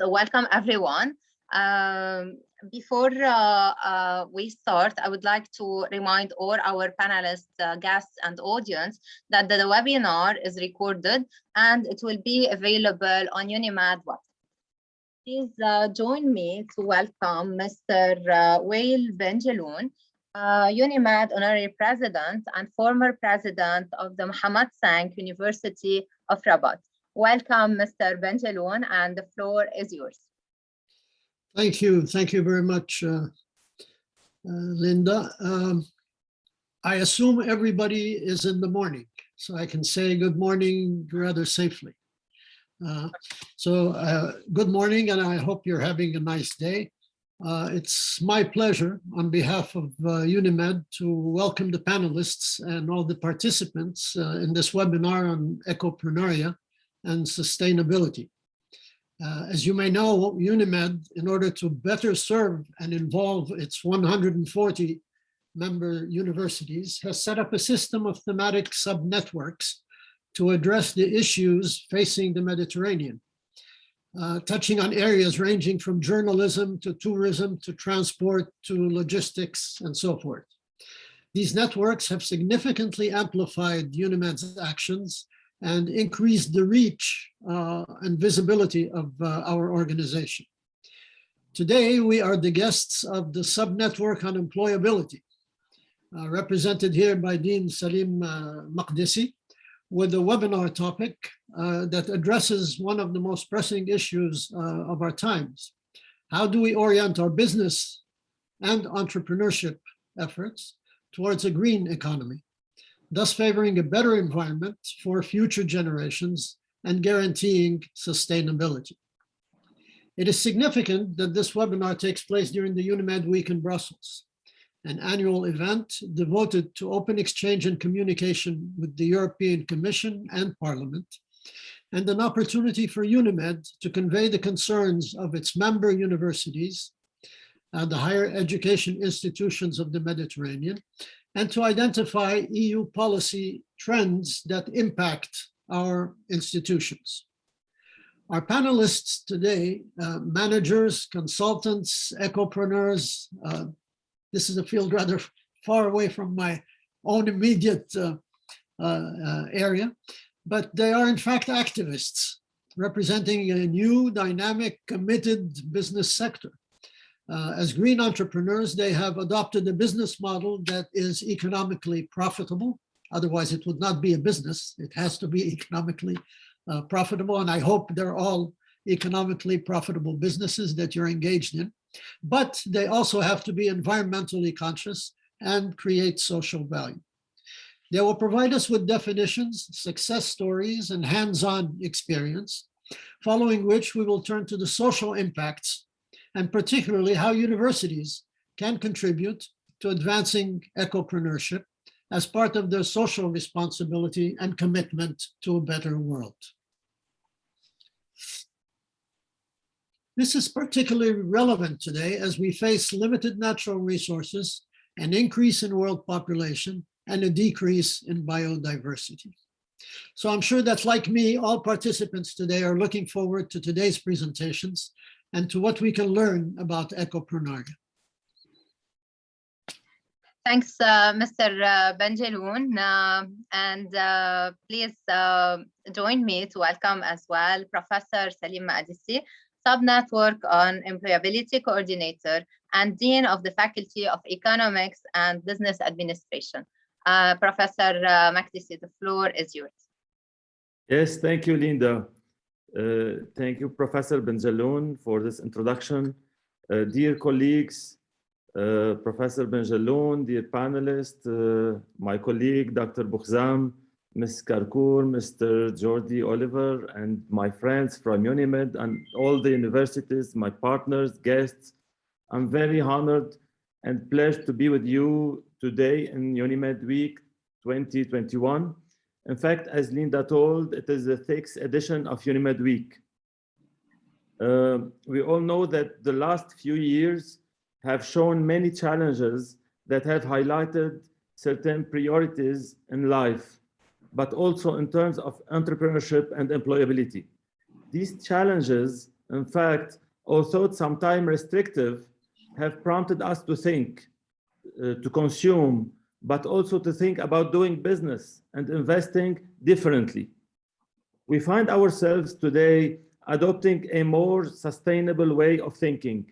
So welcome everyone. Um, before uh, uh, we start, I would like to remind all our panelists, uh, guests, and audience that the, webinar is recorded and it will be available on UNIMED website. Please uh, join me to welcome Mr. Uh, Wael Benjeloun, uh, UNIMED Honorary President and former President of the Mohammed Cinq University of Rabat. Welcome, Mr. Benjeloun, and the floor is yours. Thank you. Thank you very much, uh, uh, Linda. Um, I assume everybody is in the morning, so I can say good morning rather safely. Uh, so uh, good morning, and I hope you're having a nice day. Uh, it's my pleasure on behalf of uh, UNIMED to welcome the panelists and all the participants in this webinar on ecopreneuria and sustainability. Uh, as you may know, UNIMED, in order to better serve and involve its 140 member universities, has set up a system of thematic sub-networks to address the issues facing the Mediterranean, uh, touching on areas ranging from journalism to tourism to transport to logistics and so forth. These networks have significantly amplified UNIMED's actions and increase the reach uh, and visibility of uh, our organization. Today, we are the guests of the subnetwork on employability, uh, represented here by Dean Salim uh, Makdisi, with a webinar topic uh, that addresses one of the most pressing issues uh, of our times. How do we orient our business and entrepreneurship efforts towards a green economy? Thus favoring a better environment for future generations and guaranteeing sustainability. It is significant that this webinar takes place during the UNIMED Week in Brussels, an annual event devoted to open exchange and communication with the European Commission and Parliament, and an opportunity for UNIMED to convey the concerns of its member universities and the higher education institutions of the Mediterranean, and to identify EU policy trends that impact our institutions. Our panelists today, uh, managers, consultants, ecopreneurs, uh, this is a field rather far away from my own immediate uh, uh, uh area, but they are in fact activists representing a new, dynamic, committed business sector. Uh, as green entrepreneurs, they have adopted a business model that is economically profitable. Otherwise, it would not be a business. It has to be economically uh, profitable. And I hope they're all economically profitable businesses that you're engaged in. But they also have to be environmentally conscious and create social value. They will provide us with definitions, success stories, and hands-on experience, following which we will turn to the social impacts and particularly how universities can contribute to advancing ecopreneurship as part of their social responsibility and commitment to a better world. This is particularly relevant today as we face limited natural resources, an increase in world population, and a decrease in biodiversity. So I'm sure that like me, all participants today are looking forward to today's presentations and to what we can learn about ecopreneuria. Thanks, uh, Mr. Uh, Benjeloun. Uh, and uh, please uh, join me to welcome as well Professor Salim Makdisi, Sub-Network on Employability Coordinator and Dean of the Faculty of Economics and Business Administration. Uh, Professor uh, Makdisi, the floor is yours. Yes, thank you, Linda. Uh, thank you, Professor Benjeloun, for this introduction. Uh, dear colleagues, uh, Professor Benjeloun, dear panelists, uh, my colleague, Dr. Boukhzam, Ms. Karkour, Mr. Jordi Oliver, and my friends from UNIMED and all the universities, my partners, guests. I'm very honored and pleased to be with you today in UNIMED Week 2021. In fact, as Linda told, it is the sixth edition of UNIMED Week. Uh, we all know that the last few years have shown many challenges that have highlighted certain priorities in life, but also in terms of entrepreneurship and employability. These challenges in fact, although sometimes restrictive, have prompted us to think, uh, to consume, but also to think about doing business and investing differently. We find ourselves today adopting a more sustainable way of thinking,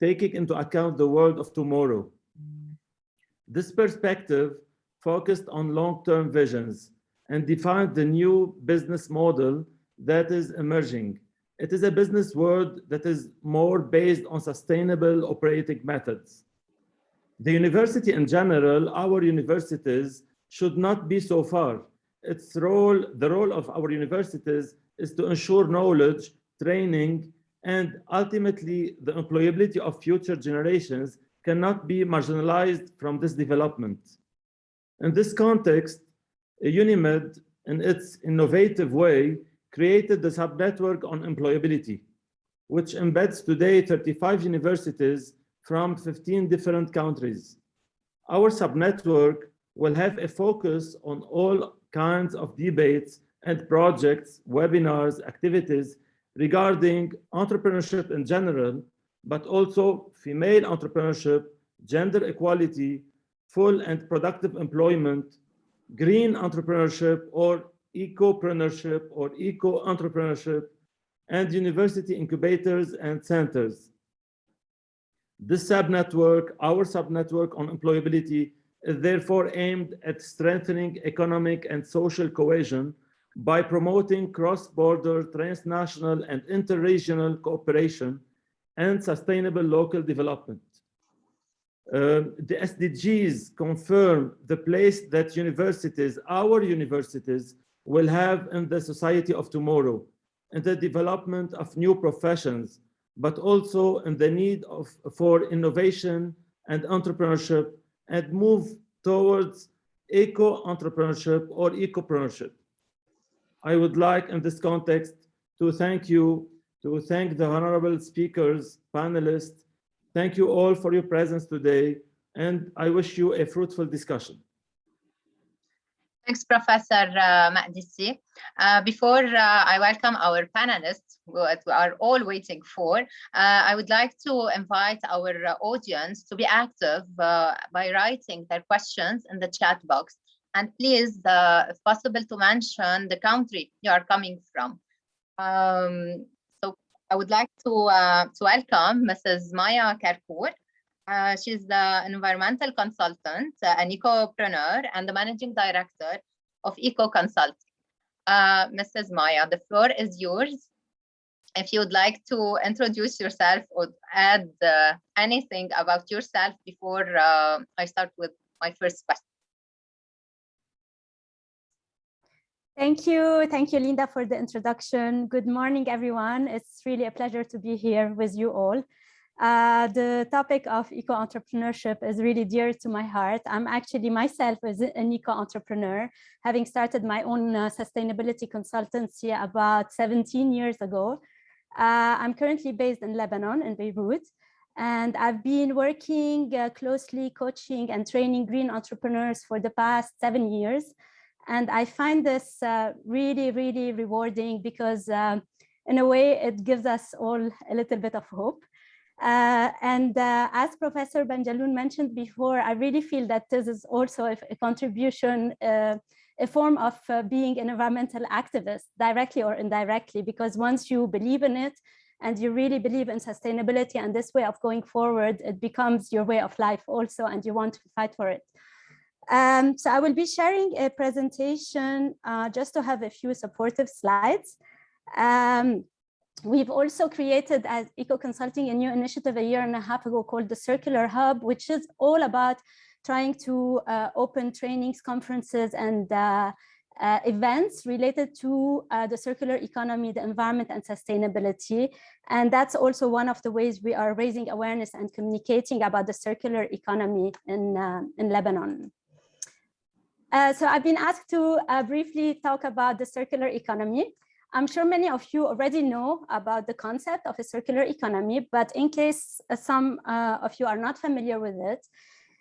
taking into account the world of tomorrow. This perspective focused on long-term visions and defined the new business model that is emerging. It is a business world that is more based on sustainable operating methods. The university in general, our universities should not be so far. Its role, the role of our universities is to ensure knowledge, training, and ultimately the employability of future generations cannot be marginalized from this development. In this context, UNIMED, in its innovative way, created the subnetwork on employability, which embeds today 35 universities from 15 different countries. Our subnetwork will have a focus on all kinds of debates and projects, webinars, activities regarding entrepreneurship in general, but also female entrepreneurship, gender equality, full and productive employment, green entrepreneurship or ecopreneurship or eco-entrepreneurship, and university incubators and centers. This subnetwork, our subnetwork on employability, is therefore aimed at strengthening economic and social cohesion by promoting cross-border, transnational, and interregional cooperation and sustainable local development. Uh, the SDGs confirm the place that universities, our universities, will have in the society of tomorrow, in the development of new professions, but also in the need of, for innovation and entrepreneurship and move towards eco-entrepreneurship or ecopreneurship. I would like in this context to thank you, to thank the honorable speakers, panelists, Thank you all for your presence today, and I wish you a fruitful discussion. Thanks, Professor uh, Makdisi. Uh, before uh, I welcome our panelists, what we are all waiting for, uh, I would like to invite our uh, audience to be active uh, by writing their questions in the chat box. And please, uh, if possible, to mention the country you are coming from. Um, I would like to, to welcome Mrs. Maya Karkour. Uh, she's the environmental consultant, uh, an ecopreneur, and the managing director of Eco Consulting. Uh, Mrs. Maya, the floor is yours. If you would like to introduce yourself or add uh, anything about yourself before uh, I start with my first question. Thank you. Thank you, Linda, for the introduction. Good morning, everyone. It's really a pleasure to be here with you all. Uh, the topic of eco-entrepreneurship is really dear to my heart. I'm actually myself as an eco-entrepreneur, having started my own uh, sustainability consultancy about 17 years ago. Uh, I'm currently based in Lebanon, in Beirut, and I've been working uh, closely coaching and training green entrepreneurs for the past seven years. And I find this uh, really, really rewarding because um, in a way it gives us all a little bit of hope. Uh, and uh, as Professor Benjeloun mentioned before, I really feel that this is also a, a contribution, uh, a form of uh, being an environmental activist, directly or indirectly, because once you believe in it and you really believe in sustainability and this way of going forward, it becomes your way of life also, and you want to fight for it. Um, so I will be sharing a presentation uh, just to have a few supportive slides. Um, we've also created at Eco Consulting a new initiative a year and a half ago called the Circular Hub, which is all about trying to uh, open trainings, conferences, and uh, uh, events related to uh, the circular economy, the environment and sustainability. And that's also one of the ways we are raising awareness and communicating about the circular economy in, uh, in Lebanon. Uh, so I've been asked to briefly talk about the circular economy. I'm sure many of you already know about the concept of a circular economy, but in case some of you are not familiar with it,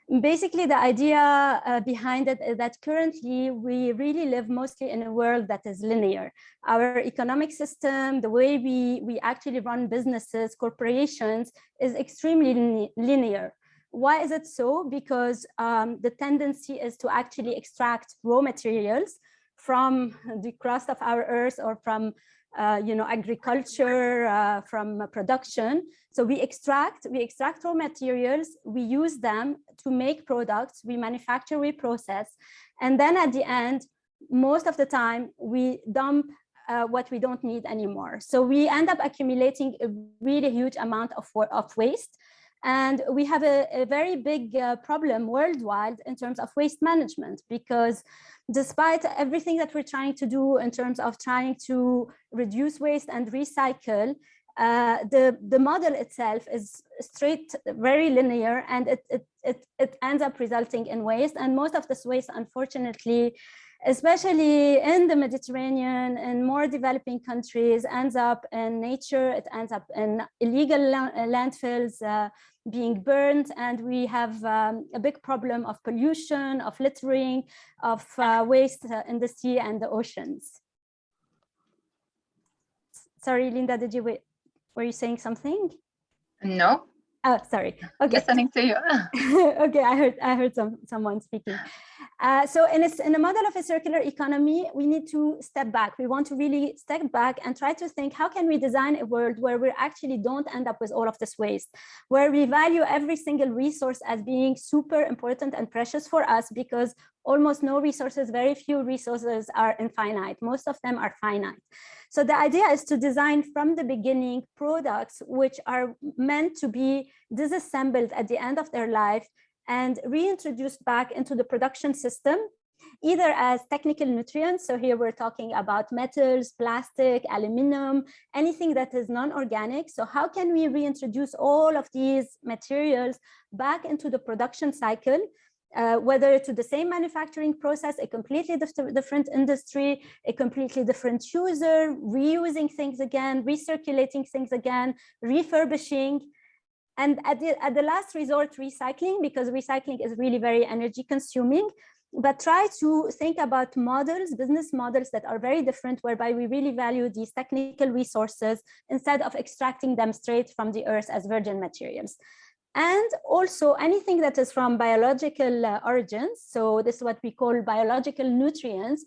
Basically, the idea uh, behind it is that currently we really live mostly in a world that is linear. Our economic system, the way we, we actually run businesses, corporations is extremely linear. Why is it so? Because um, the tendency is to actually extract raw materials from the crust of our earth or from uh, you know, agriculture, uh, from production. So we extract, we extract raw materials, we use them to make products, we manufacture, we process, and then at the end, most of the time, we dump uh, what we don't need anymore. So we end up accumulating a really huge amount of, of waste. And we have a, a very big uh, problem worldwide in terms of waste management because despite everything that we're trying to do in terms of trying to reduce waste and recycle, uh, the, the model itself is straight, very linear, and it, it, it, it ends up resulting in waste. And most of this waste, unfortunately, especially in the Mediterranean and more developing countries, ends up in nature, it ends up in illegal landfills, uh, being burned and we have um, a big problem of pollution, of littering, of uh, waste uh, in the sea and the oceans. Sorry, Linda, did you wait? Were you saying something? No. Oh, sorry. Okay. Listening to you. okay, I heard I heard some someone speaking. Uh, so in a, in a model of a circular economy, we need to step back. We want to really step back and try to think, how can we design a world where we actually don't end up with all of this waste, where we value every single resource as being super important and precious for us because almost no resources, very few resources are infinite. Most of them are finite. So the idea is to design from the beginning products which are meant to be disassembled at the end of their life and reintroduced back into the production system, either as technical nutrients. So here we're talking about metals, plastic, aluminum, anything that is non-organic. So how can we reintroduce all of these materials back into the production cycle uh, whether to the same manufacturing process, a completely different industry, a completely different user, reusing things again, recirculating things again, refurbishing, and at the, at the last resort, recycling, because recycling is really very energy consuming, but try to think about models, business models that are very different, whereby we really value these technical resources instead of extracting them straight from the earth as virgin materials. And also anything that is from biological uh, origins, so this is what we call biological nutrients,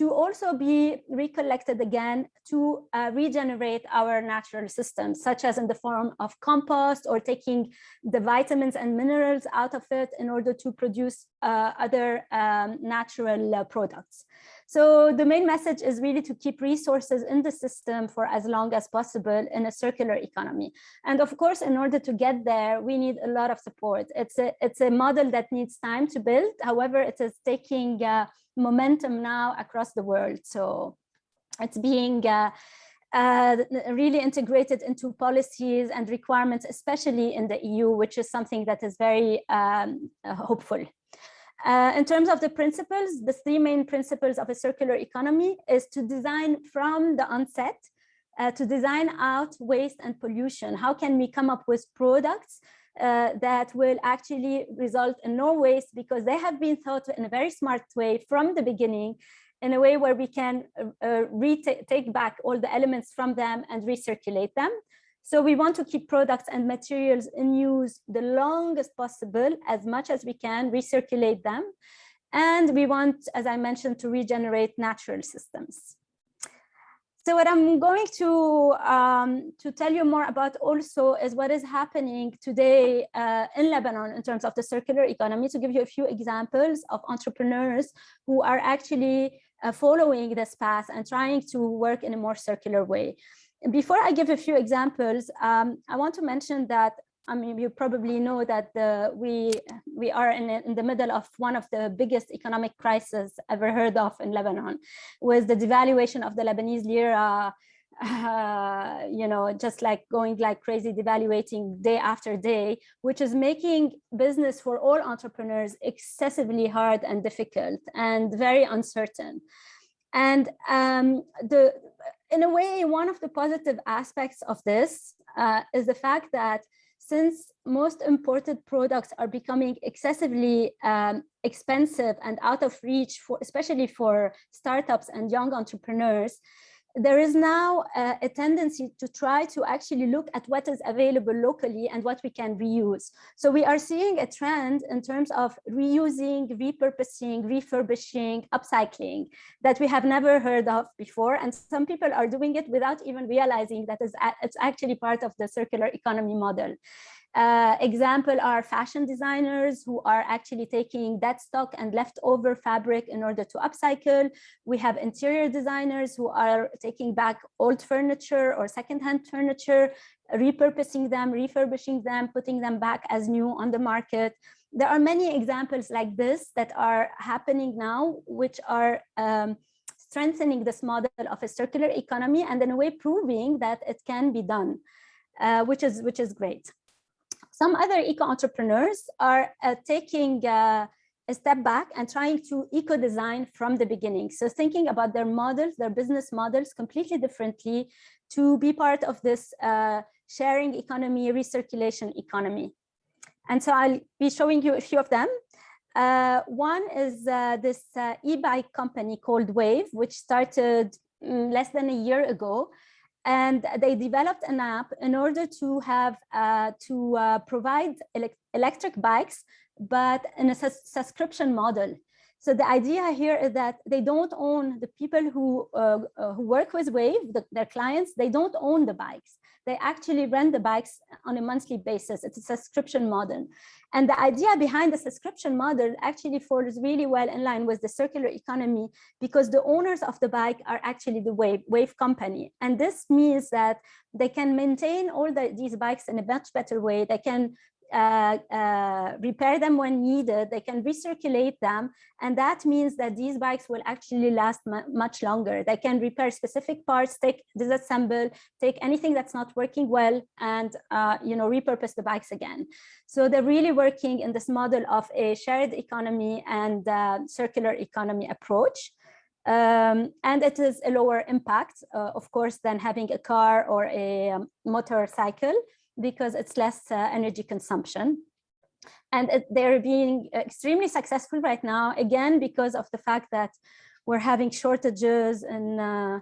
to also be recollected again to uh, regenerate our natural systems, such as in the form of compost or taking the vitamins and minerals out of it in order to produce uh, other um, natural uh, products. So the main message is really to keep resources in the system for as long as possible in a circular economy. And of course, in order to get there, we need a lot of support. It's a, it's a model that needs time to build. However, it is taking uh, momentum now across the world. So it's being uh, uh, really integrated into policies and requirements, especially in the EU, which is something that is very um, hopeful. Uh, in terms of the principles, the three main principles of a circular economy is to design from the onset, uh, to design out waste and pollution. How can we come up with products uh, that will actually result in no waste because they have been thought in a very smart way from the beginning in a way where we can uh, uh take back all the elements from them and recirculate them. So we want to keep products and materials in use the longest possible, as much as we can, recirculate them. And we want, as I mentioned, to regenerate natural systems. So what I'm going to um, to tell you more about also is what is happening today uh, in Lebanon in terms of the circular economy. To give you a few examples of entrepreneurs who are actually uh, following this path and trying to work in a more circular way. Before I give a few examples, um, I want to mention that I mean, you probably know that the, we we are in, in the middle of one of the biggest economic crises ever heard of in Lebanon, with the devaluation of the Lebanese lira, uh, you know, just like going like crazy, devaluating day after day, which is making business for all entrepreneurs excessively hard and difficult and very uncertain. And um, the in a way, one of the positive aspects of this uh, is the fact that since most imported products are becoming excessively um, expensive and out of reach, for, especially for startups and young entrepreneurs, there is now a, tendency to try to actually look at what is available locally and what we can reuse. So we are seeing a trend in terms of reusing, repurposing, refurbishing, upcycling that we have never heard of before. And some people are doing it without even realizing that it's actually part of the circular economy model. Uh, example are fashion designers who are actually taking dead stock and leftover fabric in order to upcycle. We have interior designers who are taking back old furniture or secondhand furniture, repurposing them, refurbishing them, putting them back as new on the market. There are many examples like this that are happening now, which are um, strengthening this model of a circular economy and in a way proving that it can be done, uh, which is which is great. Some other eco-entrepreneurs are uh, taking uh, a step back and trying to eco-design from the beginning. So thinking about their models, their business models completely differently to be part of this uh, sharing economy, recirculation economy. And so I'll be showing you a few of them. Uh, one is uh, this uh, e-bike company called Wave, which started mm, less than a year ago and they developed an app in order to have uh, to uh, provide ele electric bikes, but in a subscription model. So the idea here is that they don't own the people who uh, uh who work with Wave, the, their clients, they don't own the bikes. They actually rent the bikes on a monthly basis. It's a subscription model. And the idea behind the subscription model actually falls really well in line with the circular economy because the owners of the bike are actually the Wave, Wave company. And this means that they can maintain all the, these bikes in a much better way. They can uh, uh, repair them when needed, they can recirculate them. And that means that these bikes will actually last much longer. They can repair specific parts, take disassemble, take anything that's not working well and, uh, you know, repurpose the bikes again. So they're really working in this model of a shared economy and uh, circular economy approach. Um, and it is a lower impact, uh, of course, than having a car or a um, motorcycle because it's less uh, energy consumption. And they're being extremely successful right now, again, because of the fact that we're having shortages in, uh,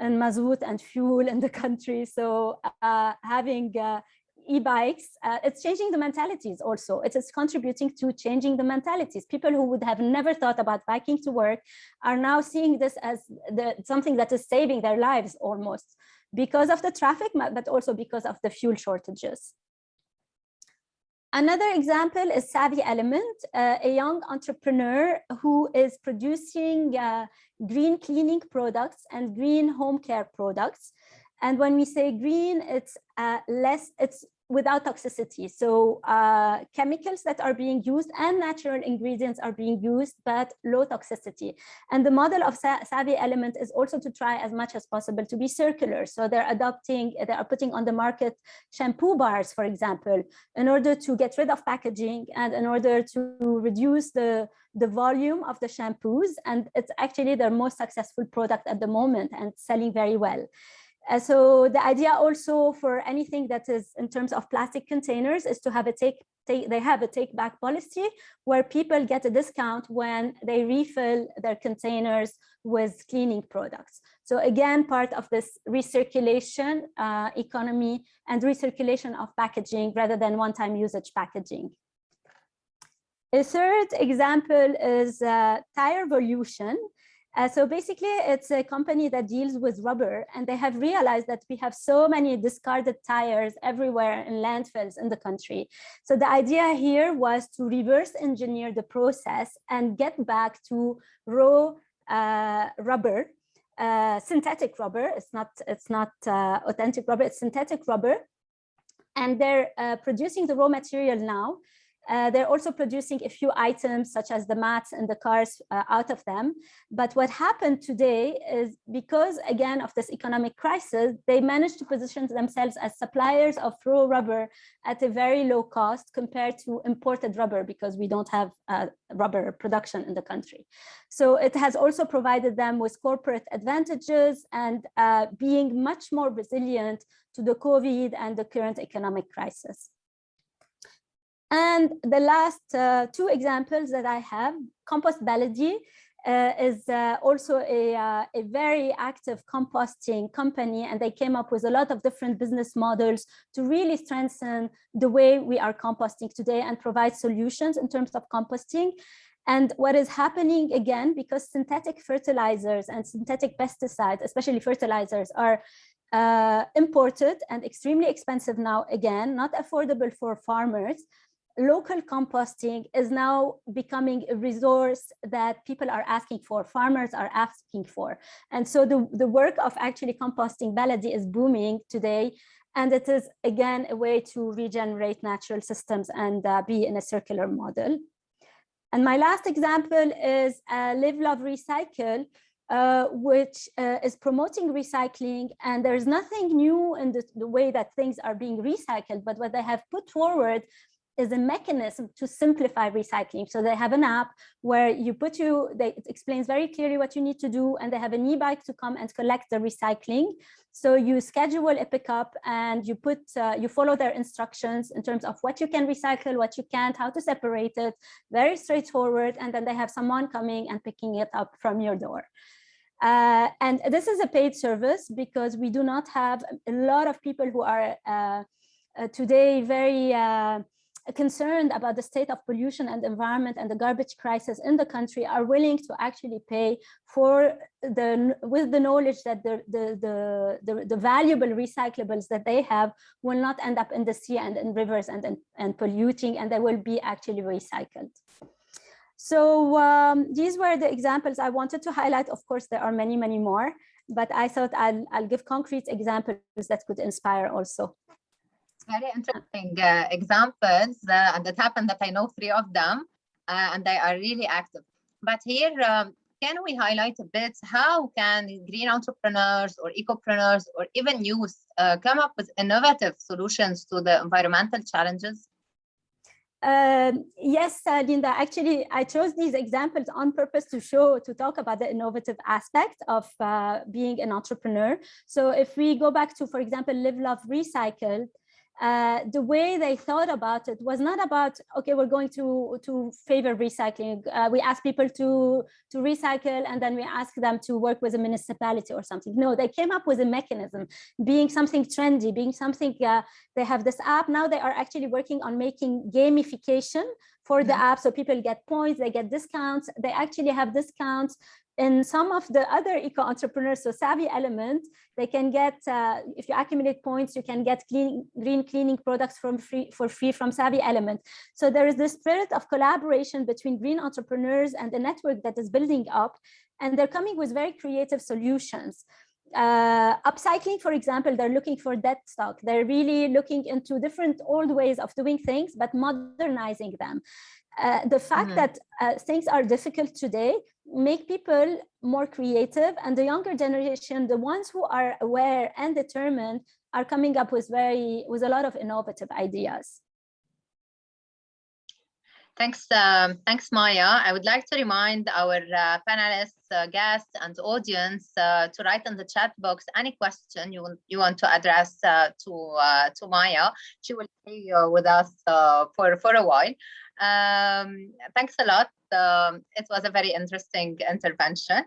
in mazout and fuel in the country. So uh, having uh, e-bikes, uh, it's changing the mentalities also. It is contributing to changing the mentalities. People who would have never thought about biking to work are now seeing this as the, something that is saving their lives almost because of the traffic, but also because of the fuel shortages. Another example is Savvy Element, uh, a young entrepreneur who is producing uh, green cleaning products and green home care products. And when we say green, it's uh, less, it's without toxicity. So uh, chemicals that are being used and natural ingredients are being used, but low toxicity. And the model of Savvy Element is also to try as much as possible to be circular. So they're adopting, they are putting on the market shampoo bars, for example, in order to get rid of packaging and in order to reduce the, the volume of the shampoos. And it's actually their most successful product at the moment and selling very well. Uh, so the idea also for anything that is in terms of plastic containers is to have a take, take they have a take back policy where people get a discount when they refill their containers with cleaning products. So again, part of this recirculation uh, economy and recirculation of packaging rather than one-time usage packaging. A third example is uh, Tire Volution. Uh, so basically, it's a company that deals with rubber, and they have realized that we have so many discarded tires everywhere in landfills in the country. So the idea here was to reverse engineer the process and get back to raw uh, rubber, uh, synthetic rubber. It's not it's not uh, authentic rubber. It's synthetic rubber, and they're uh, producing the raw material now uh, they're also producing a few items such as the mats and the cars uh, out of them. But what happened today is because, again, of this economic crisis, they managed to position themselves as suppliers of raw rubber at a very low cost compared to imported rubber because we don't have uh, rubber production in the country. So it has also provided them with corporate advantages and uh, being much more resilient to the COVID and the current economic crisis. And the last uh, two examples that I have, Compost Baladi uh, is uh, also a, uh, a very active composting company, and they came up with a lot of different business models to really strengthen the way we are composting today and provide solutions in terms of composting. And what is happening again, because synthetic fertilizers and synthetic pesticides, especially fertilizers, are uh, imported and extremely expensive now, again, not affordable for farmers, local composting is now becoming a resource that people are asking for, farmers are asking for. And so the, the work of actually composting Baladi is booming today. And it is, again, a way to regenerate natural systems and uh, be in a circular model. And my last example is uh, Live, Love, Recycle, uh, which uh, is promoting recycling. And there's nothing new in the, the, way that things are being recycled, but what they have put forward is a mechanism to simplify recycling. So they have an app where you put you, they, it explains very clearly what you need to do, and they have an e-bike to come and collect the recycling. So you schedule a pickup and you put, uh, you follow their instructions in terms of what you can recycle, what you can't, how to separate it, very straightforward. And then they have someone coming and picking it up from your door. Uh, and this is a paid service because we do not have a lot of people who are uh, uh today very uh, concerned about the state of pollution and environment and the garbage crisis in the country are willing to actually pay for the with the knowledge that the the the, the, the valuable recyclables that they have will not end up in the sea and in rivers and and, and polluting and they will be actually recycled so um, these were the examples I wanted to highlight. Of course, there are many, many more, but I thought I'll, I'll give concrete examples that could inspire also very interesting uh, examples uh, and it happened that I know three of them uh, and they are really active. But here, um, can we highlight a bit how can green entrepreneurs or ecopreneurs or even youth uh, come up with innovative solutions to the environmental challenges? Um, yes, uh, Linda, actually, I chose these examples on purpose to show, to talk about the innovative aspect of uh, being an entrepreneur. So if we go back to, for example, Live, Love, Recycle, uh, the way they thought about it was not about okay we're going to to favor recycling. Uh, we ask people to to recycle and then we ask them to work with a municipality or something. No they came up with a mechanism being something trendy being something uh, they have this app. Now they are actually working on making gamification for the app. So people get points they get discounts. They actually have discounts in some of the other eco entrepreneurs, so Savvy Element, they can get, uh, if you accumulate points, you can get clean, green cleaning products from free, for free from Savvy Element. So there is this spirit of collaboration between green entrepreneurs and the network that is building up, and they're coming with very creative solutions. Uh, upcycling, for example, they're looking for dead stock. They're really looking into different old ways of doing things, but modernizing them. Uh, the fact mm -hmm. that uh, things are difficult today make people more creative and the younger generation the ones who are aware and determined are coming up with very with a lot of innovative ideas. Thanks um, thanks maya. I would like to remind our uh, panelists uh, guests and audience uh, to write in the chat box any question you want you want to address to to maya. She will stay with us for for a while um, thanks a lot. Um, it was a very interesting intervention.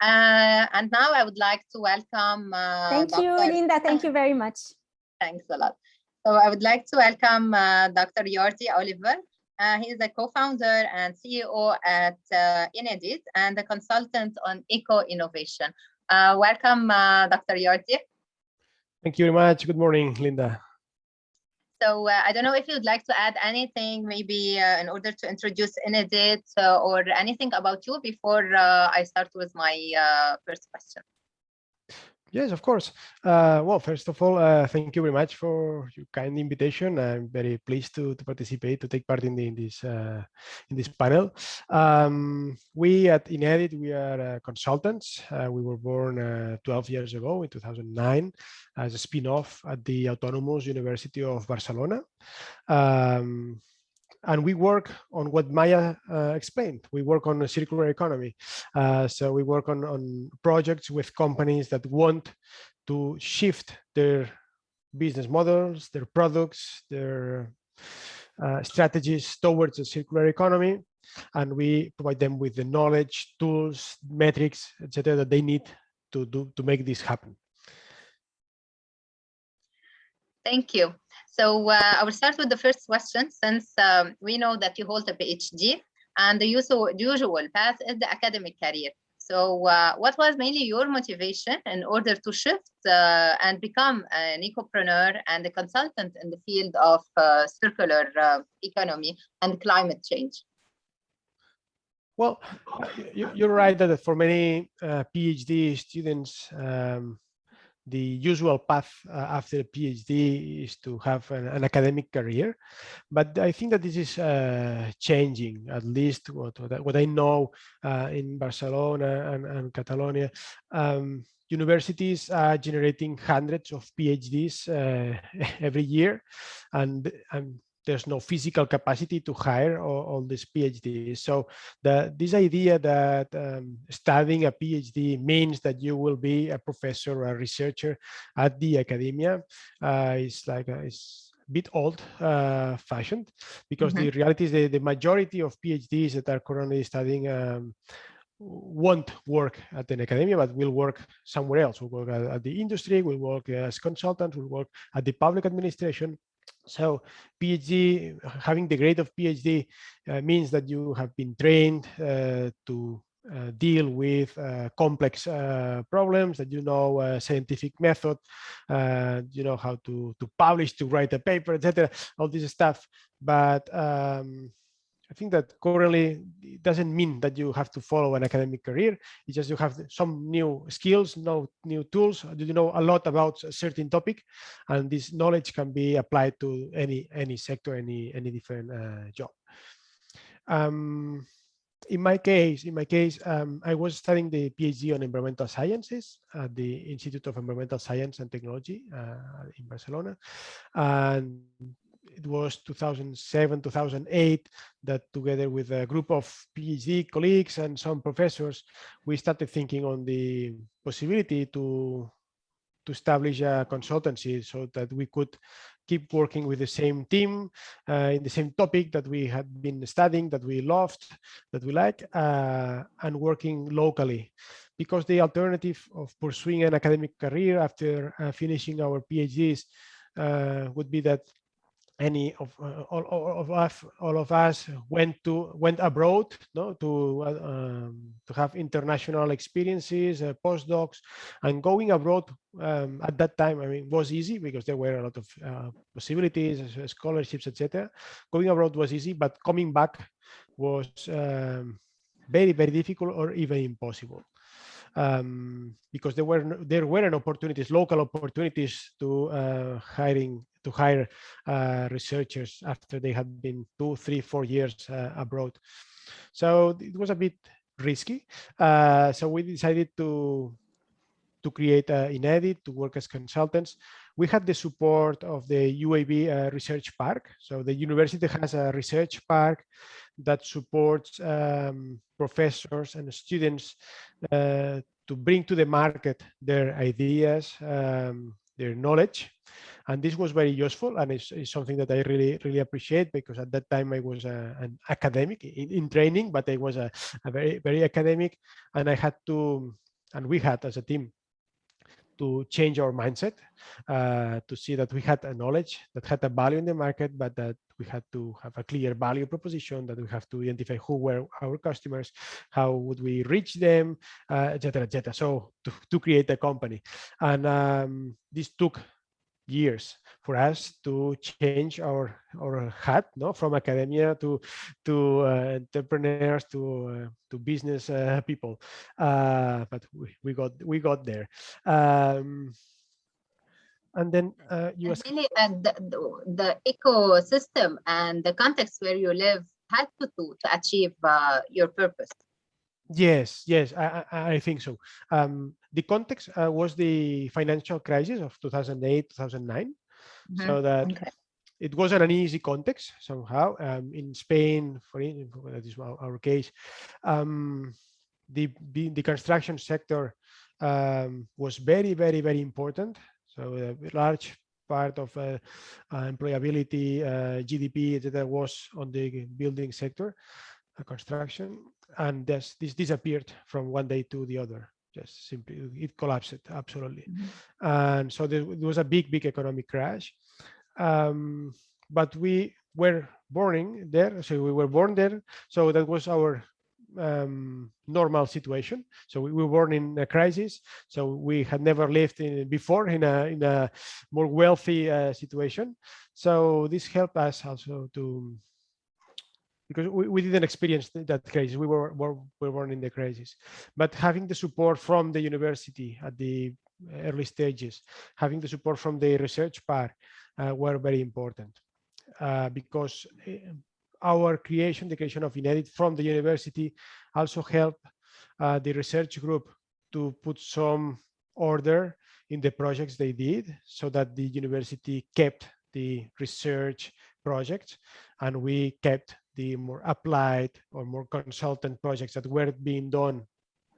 Uh, and now I would like to welcome. Uh, Thank Dr. you, Linda. Thank you very much. Thanks a lot. So I would like to welcome uh, Dr. Jordi Oliver. Uh, he is a co-founder and CEO at uh, Inedit and a consultant on eco-innovation. Uh, welcome, Dr. Jordi. Thank you very much. Good morning, Linda. So uh, I don't know if you'd like to add anything, maybe uh, in order to introduce Inedit uh, or anything about you before uh, I start with my uh, first question. Yes, of course. Uh, well, first of all, uh, thank you very much for your kind invitation. I'm very pleased to, to participate, to take part in, the, in this uh, in this panel. Um, we at Inedit, we are uh, consultants. Uh, we were born uh, 12 years ago in 2009 as a spin-off at the Autonomous University of Barcelona. Um, and we work on what Maya uh, explained. We work on a circular economy. Uh, so we work on, on projects with companies that want to shift their business models, their products, their uh, strategies towards a circular economy, and we provide them with the knowledge, tools, metrics, etc., that they need to do to make this happen. Thank you. So uh, I will start with the first question since um, we know that you hold a PhD and the usual, path is the academic career. So uh, what was mainly your motivation in order to shift uh, and become an ecopreneur and a consultant in the field of uh, circular uh, economy and climate change? Well, you, are right that for many uh, PhD students, um, the usual path uh, after a PhD is to have an, an, academic career. But I think that this is uh, changing, at least what, what I know uh, in Barcelona and, and Catalonia. Um, universities are generating hundreds of PhDs uh, every year. And, and there's no physical capacity to hire all, all these PhDs. So the, this idea that um, studying a PhD means that you will be a professor or a researcher at the academia uh, is like a, is a bit old uh, fashioned because mm -hmm. the reality is that the majority of PhDs that are currently studying um, won't work at an academia, but will work somewhere else. Will work at, at the industry, will work as consultants, will work at the public administration, so PhD, having the grade of PhD uh, means that you have been trained uh, to uh, deal with uh, complex uh, problems, that you know scientific method, uh, you know how to, to publish, to write a paper, etc. All this stuff. But um, I think that currently it doesn't mean that you have to follow an academic career. It's just you have some new skills, no new tools. You know a lot about a certain topic, and this knowledge can be applied to any any sector, any any different uh, job. Um, in my case, in my case, um, I was studying the PhD on environmental sciences at the Institute of Environmental Science and Technology uh, in Barcelona, and it was 2007, 2008, that together with a group of PhD colleagues and some professors, we started thinking on the possibility to, to establish a consultancy so that we could keep working with the same team uh, in the same topic that we had been studying, that we loved, that we like, uh, and working locally. Because the alternative of pursuing an academic career after uh, finishing our PhDs uh, would be that any of uh, all, all, of us all of us went to went abroad no to uh, um, to have international experiences uh, postdocs and going abroad um, at that time i mean was easy because there were a lot of uh, possibilities uh, scholarships etc going abroad was easy but coming back was um, very very difficult or even impossible. Um, because there were there weren't opportunities, local opportunities to uh, hiring to hire uh, researchers after they had been two, three, four years uh, abroad. So it was a bit risky. Uh, so we decided to to create uh, INEDIT, to work as consultants. We had the support of the UAB uh, Research Park. So the university has a research park that supports um, professors and students uh, to bring to the market their ideas, um, their knowledge. And this was very useful and it's, it's, something that I really, really appreciate because at that time I was a, an academic in, in, training, but I was a, a very, very academic and I had to, and we had as a team to change our mindset, uh, to see that we had a knowledge that had a value in the market, but that we had to have a clear value proposition, that we have to identify who were our customers, how would we reach them, uh, etc. Et so to, to create a company. And um, this took years for us to change our our hat no? From academia to to uh, entrepreneurs to uh, to business uh, people. Uh, but we, we got we got there. Um, and then uh, you and really, the, the, the, ecosystem and the context where you live had to to, to achieve uh, your purpose. Yes, yes, I, I, think so. Um, the context uh, was the financial crisis of 2008, 2009. Mm -hmm. So that okay. it wasn't an easy context somehow. Um, in Spain, for that is our, our case, um, the, the, the construction sector um, was very, very, very important. So a large part of uh, uh, employability, uh, GDP, etc., was on the building sector, uh, construction, and this, this disappeared from one day to the other. Just simply, it collapsed absolutely, Mhm. and so there, there was a big, big economic crash. Um, but we were born there, so we were born there, so that was our um, normal situation. So we were born in a crisis. So we had never lived in before in a in a more wealthy uh, situation. So this helped us also to because we, we didn't experience that crisis. We were, were were born in the crisis, but having the support from the university at the early stages, having the support from the research part uh, were very important uh, because eh, our creation, the creation of INEDIT from the university also helped uh, the research group to put some order in the projects they did so that the university kept the research projects and we kept the more applied or more consultant projects that were being done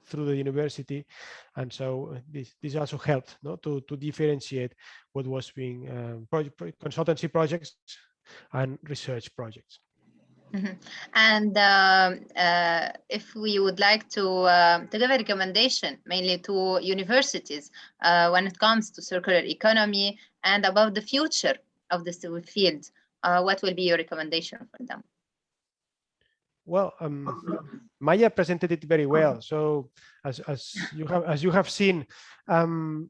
through the university and so uh, this this also helped no, to to differentiate what was being um, project, consultancy projects and research projects Mhm. And um, uh, if we would like to uh, to give a recommendation mainly to universities uh, when it comes to circular economy and about the future of this field, uh, what will be your recommendation for them? Well, um, Maya presented it very well. So as, as you have as you have seen, um,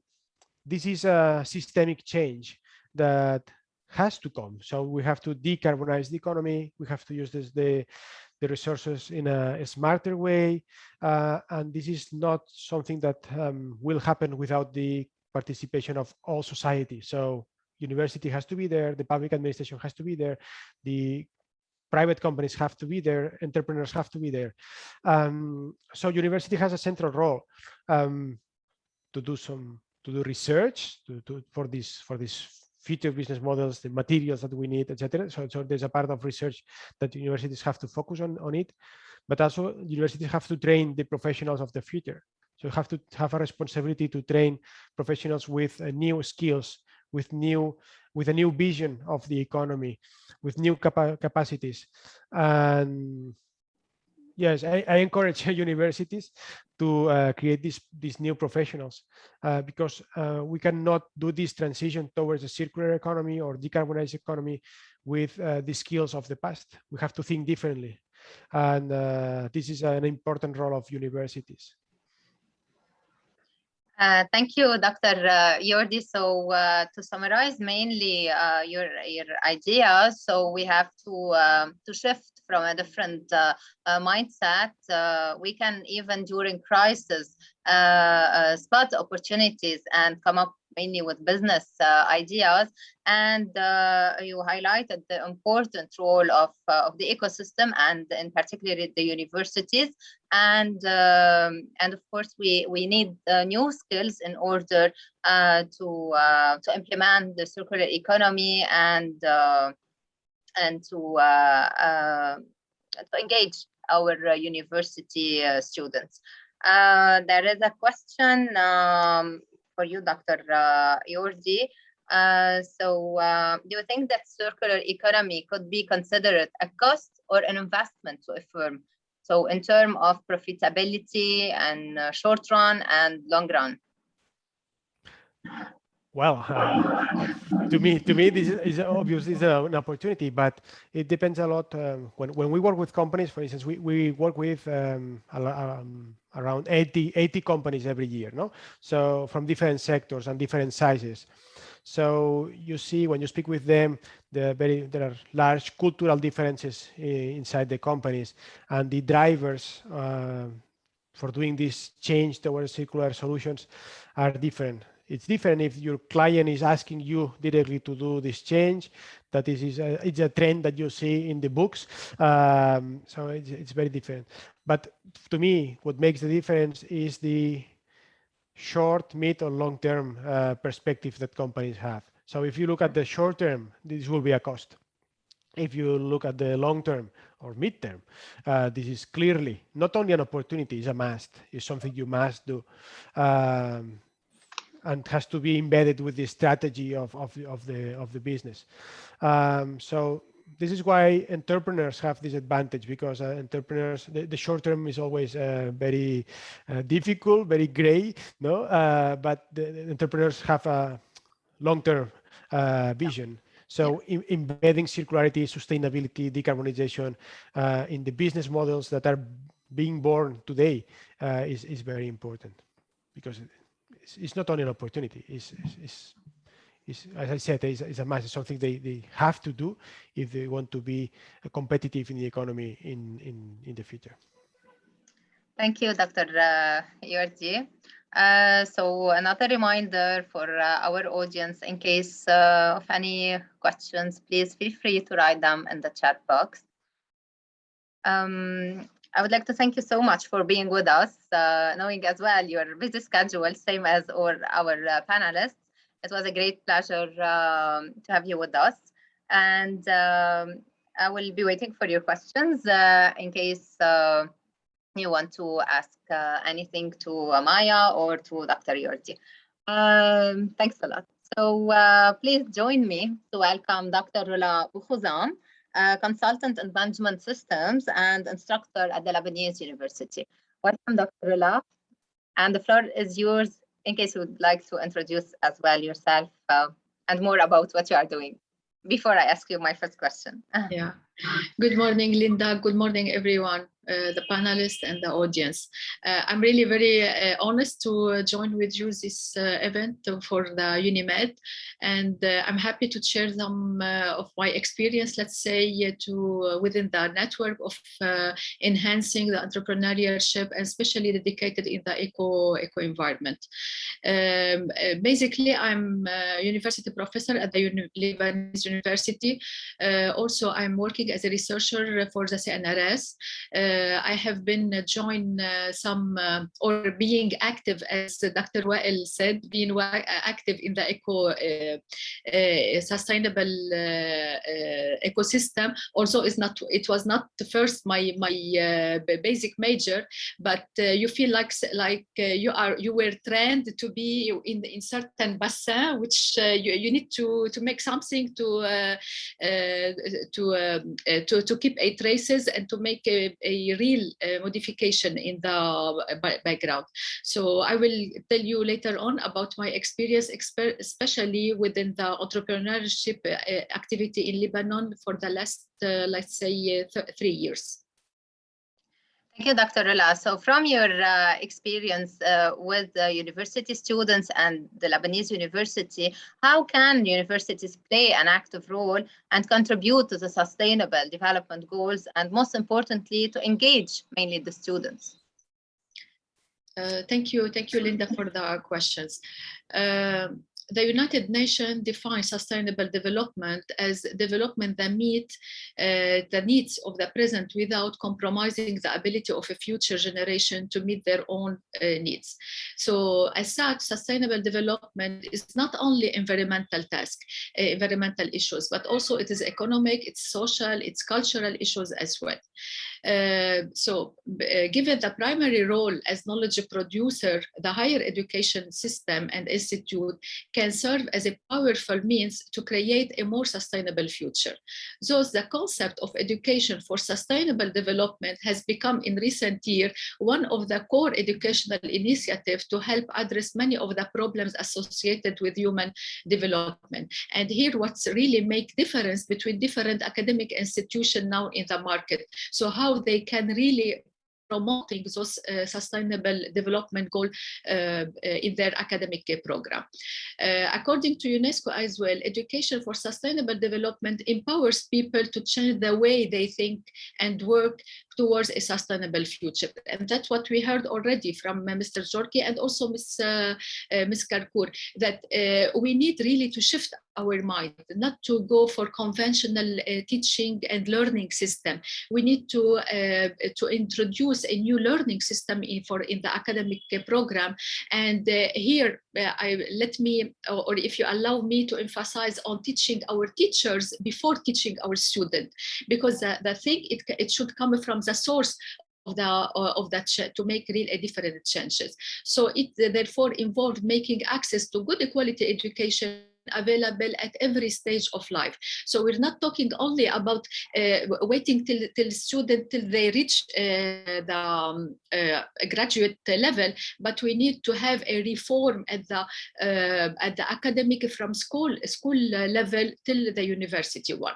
this is a systemic change that has to come. So we have to decarbonize the economy. We have to use this, the the resources in a, a smarter way, uh, and this is not something that um, will happen without the participation of all society. So university has to be there, the public administration has to be there, the private companies have to be there, entrepreneurs have to be there. Um, so university has a central role um, to do some to do research to, to for this for these future business models, the materials that we need, etc. So, so there's a part of research that universities have to focus on on it, but also universities have to train the professionals of the future. So you have to have a responsibility to train professionals with uh, new skills, with new with a new vision of the economy, with new capa capacities. And yes, I, I encourage universities to uh, create these these new professionals uh, because uh, we cannot do this transition towards a circular economy or decarbonized economy with uh, the skills of the past. We have to think differently, and uh, this is an important role of universities. Uh, thank you, Dr. Uh, Jordi. So uh, to summarize mainly uh, your, your ideas, so we have to, um, to shift from a different uh, uh, mindset. we can even during crisis spot opportunities and come up mainly with business uh, ideas. And uh, you highlighted the important role of, uh, of the ecosystem and in particular the universities. And, um, and of course, we, we need new skills in order to, to implement the circular economy and, and to, to engage our university students. Uh, there is a question um, for you, Dr. Uh. Uh, so uh, do you think that circular economy could be considered a cost or an investment to a firm? So in terms of profitability and uh, short run and long run? Well, uh, to me, to me, this is obviously is an opportunity, but it depends a lot. Um, when when we work with companies, for instance, we we work with um, um, around 80, 80 companies every year, no? So from different sectors and different sizes. So you see when you speak with them, the very there are large cultural differences inside the companies, and the drivers uh, for doing this change towards circular solutions are different it's different if your client is asking you directly to do this change that is, is a, it's a trend that you see in the books um, so it's, it's very different but to me what makes the difference is the short mid or long term uh, perspective that companies have so if you look at the short term this will be a cost if you look at the long term or mid term, uh, this is clearly not only an opportunity, it's a must, it's something you must do. Um, and has to be embedded with the strategy of, of, the, of the of the business. Um, so this is why entrepreneurs have this advantage because uh, entrepreneurs the, the, short term is always uh, very uh, difficult very gray no? Uh, but the, the, entrepreneurs have a long term uh, vision. So in, embedding circularity sustainability decarbonization uh, in the business models that are being born today is, is very important. Because it's, it's, not only an opportunity it's, it's, is, as I said, is, is a must. Something they, they have to do if they want to be competitive in the economy in, in, in the future. Thank you, Dr. Uh, Jordi. Uh, so another reminder for uh, our audience, in case uh, of any questions, please feel free to write them in the chat box. Um, I would like to thank you so much for being with us, uh, knowing as well your busy schedule, same as all our uh, panelists. It was a great pleasure um, to have you with us. And um, I will be waiting for your questions uh, in case uh, you want to ask uh, anything to Maya or to Dr. Jordi. Um, thanks a lot. So uh, please join me to welcome Dr. Rola Boukhoudzam, consultant in management systems and instructor at the Lebanese University. Welcome, Dr. Rula, And the floor is yours in case you would like to introduce as well yourself uh, and more about what you are doing before I ask you my first question. yeah. Good morning, Linda. Good morning, everyone. Uh, the panelists and the audience. Uh, I'm really very uh, honest to uh, join with you this uh, event for the UNIMED and uh, I'm happy to share some of my experience, let's say, to within the network of enhancing the entrepreneurship, especially dedicated in the eco, eco environment. Um, basically, I'm a university professor at the Uni Lebanese University. also, I'm working as a researcher for the CNRS. Uh, I have been uh, joined uh, some uh, or being active, as Dr. Wael said, being uh, active in the eco uh, sustainable ecosystem. Also, is not it was not the first my my basic major, but you feel like like you are you were trained to be in in certain bassin, which you, you need to to make something to to um, to to keep a traces and to make a, a real uh, modification in the uh, background. So I will tell you later on about my experience, especially within the entrepreneurship uh, activity in Lebanon for the last, let's say, three years. Thank you, Dr. Rola. So from your uh, experience uh, with the university students and the Lebanese University, how can universities play an active role and contribute to the sustainable development goals and most importantly, to engage mainly the students? Uh, thank you. Thank you, Linda, for the questions. Um, the United Nations defines sustainable development as development that meet uh, the needs of the present without compromising the ability of a future generation to meet their own uh, needs. So as such, sustainable development is not only environmental task, uh, environmental issues, but also it is economic, it's social, it's cultural issues as well. Uh, so uh, given the primary role as knowledge producer, the higher education system and institute can serve as a powerful means to create a more sustainable future. Thus, the concept of education for sustainable development has become in recent years one of the core educational initiatives to help address many of the problems associated with human development. And here what's really make difference between different academic institutions now in the market. So how they can really promoting those uh, sustainable development goal uh, uh in their academic program. Uh, according to UNESCO as well, education for sustainable development empowers people to change the way they think and work towards a sustainable future. And that's what we heard already from uh, Mr. Jorki and also Ms. Ms. Karkour, that we need really to shift our mind, not to go for conventional uh, teaching and learning system. We need to uh, to introduce a new learning system in, for in the academic uh, program. And uh, here, uh, I let me, or if you allow me to emphasize on teaching our teachers before teaching our student, because the, the thing it, it should come from the source the uh, of that to make real a different changes. So it therefore involved making access to good quality education available at every stage of life. So we're not talking only about uh, waiting till, till student till they reach uh, the um, uh, graduate level, but we need to have a reform at the uh, at the academic from school school level till the university one.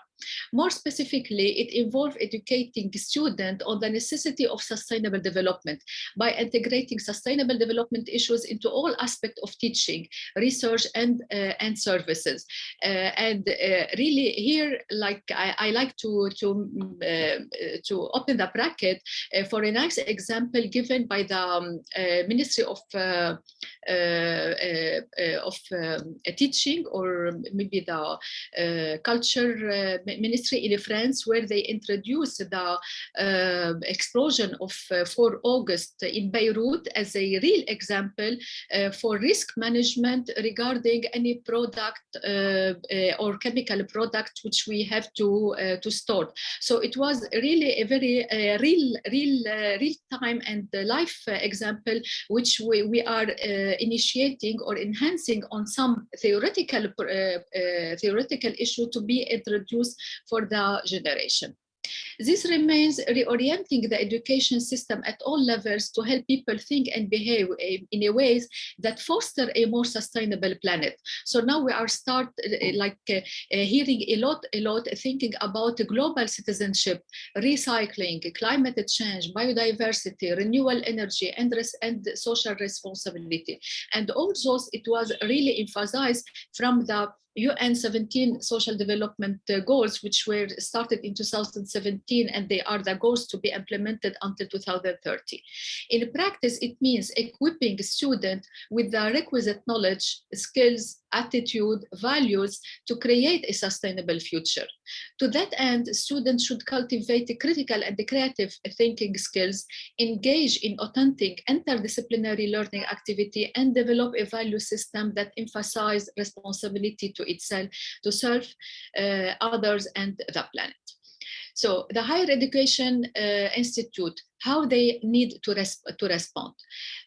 More specifically, it involved educating students on the necessity of sustainable development by integrating sustainable development issues into all aspects of teaching, research, and, uh, and services. Uh, and uh, really here, like I, I like to, to, to open the bracket for a nice example given by the um, Ministry of, of um, teaching or maybe the culture ministry in France where they introduced the uh, explosion of uh, 4 August in Beirut as a real example uh, for risk management regarding any product uh, uh, or chemical product which we have to uh, to store. So it was really a very real, real, real time and life example which we, we are initiating or enhancing on some theoretical theoretical issue to be introduced for the generation. This remains reorienting the education system at all levels to help people think and behave in a ways that foster a more sustainable planet. So now we are start uh, like uh, uh, hearing a lot, a lot thinking about global citizenship, recycling, climate change, biodiversity, renewable energy, and, and social responsibility. And all those, it was really emphasized from the UN 17 social development goals, which were started in 2017, and they are the goals to be implemented until 2030. In practice, it means equipping students with the requisite knowledge, skills, attitude, values to create a sustainable future. To that end, students should cultivate critical and creative thinking skills, engage in authentic interdisciplinary learning activity, and develop a value system that emphasizes responsibility to itself, to self, uh, others, and the planet. So the Higher Education uh, Institute, how they need to, to respond.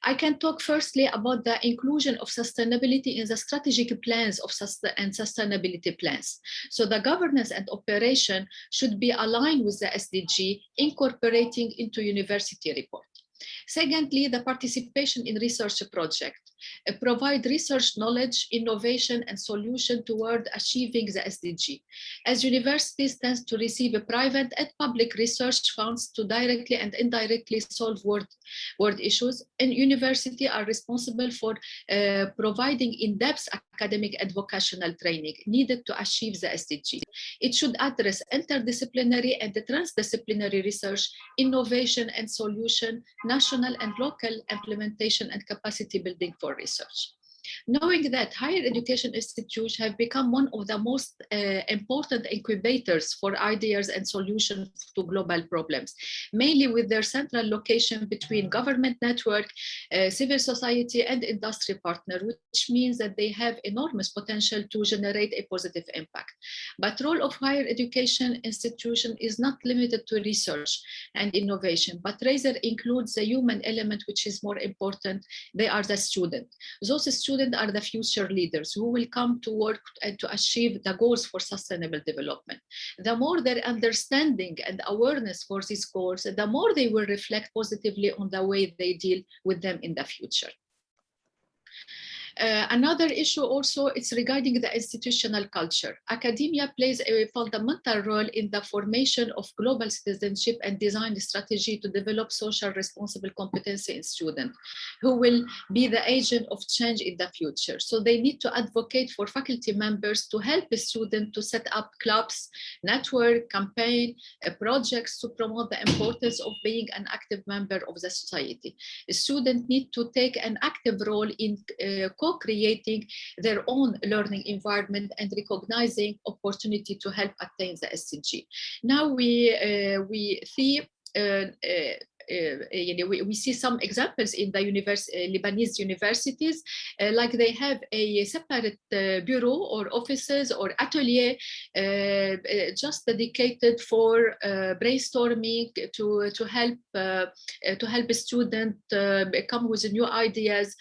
I can talk firstly about the inclusion of sustainability in the strategic plans of and sustainability plans. So the governance and operation should be aligned with the SDG, incorporating into university report. Secondly, the participation in research project. Provide research knowledge, innovation, and solution toward achieving the SDG. As universities tend to receive private and public research funds to directly and indirectly solve world, world issues, and university are responsible for uh, providing in-depth academic and vocational training needed to achieve the SDG. It should address interdisciplinary and transdisciplinary research, innovation and solution, national and local implementation and capacity building for research knowing that higher education institutes have become one of the most uh, important incubators for ideas and solutions to global problems, mainly with their central location between government network, uh, civil society and industry partner, which means that they have enormous potential to generate a positive impact. But role of higher education institution is not limited to research and innovation, but rather includes the human element, which is more important. They are the student. Those students students are the future leaders who will come to work and to achieve the goals for sustainable development. The more their understanding and awareness for these goals, the more they will reflect positively on the way they deal with them in the future. Uh, another issue also is regarding the institutional culture. Academia plays a fundamental role in the formation of global citizenship and design strategy to develop social responsible competency in students who will be the agent of change in the future. So they need to advocate for faculty members to help a student to set up clubs, network, campaign, uh, projects to promote the importance of being an active member of the society. A student need to take an active role in uh, co-creating their own learning environment and recognizing opportunity to help attain the SDG. Now we, uh, we see uh, uh, you know, we, we see some examples in the uh, Lebanese universities, uh, like they have a separate uh, bureau or offices or atelier uh, uh, just dedicated for brainstorming to to help to help a student come with new ideas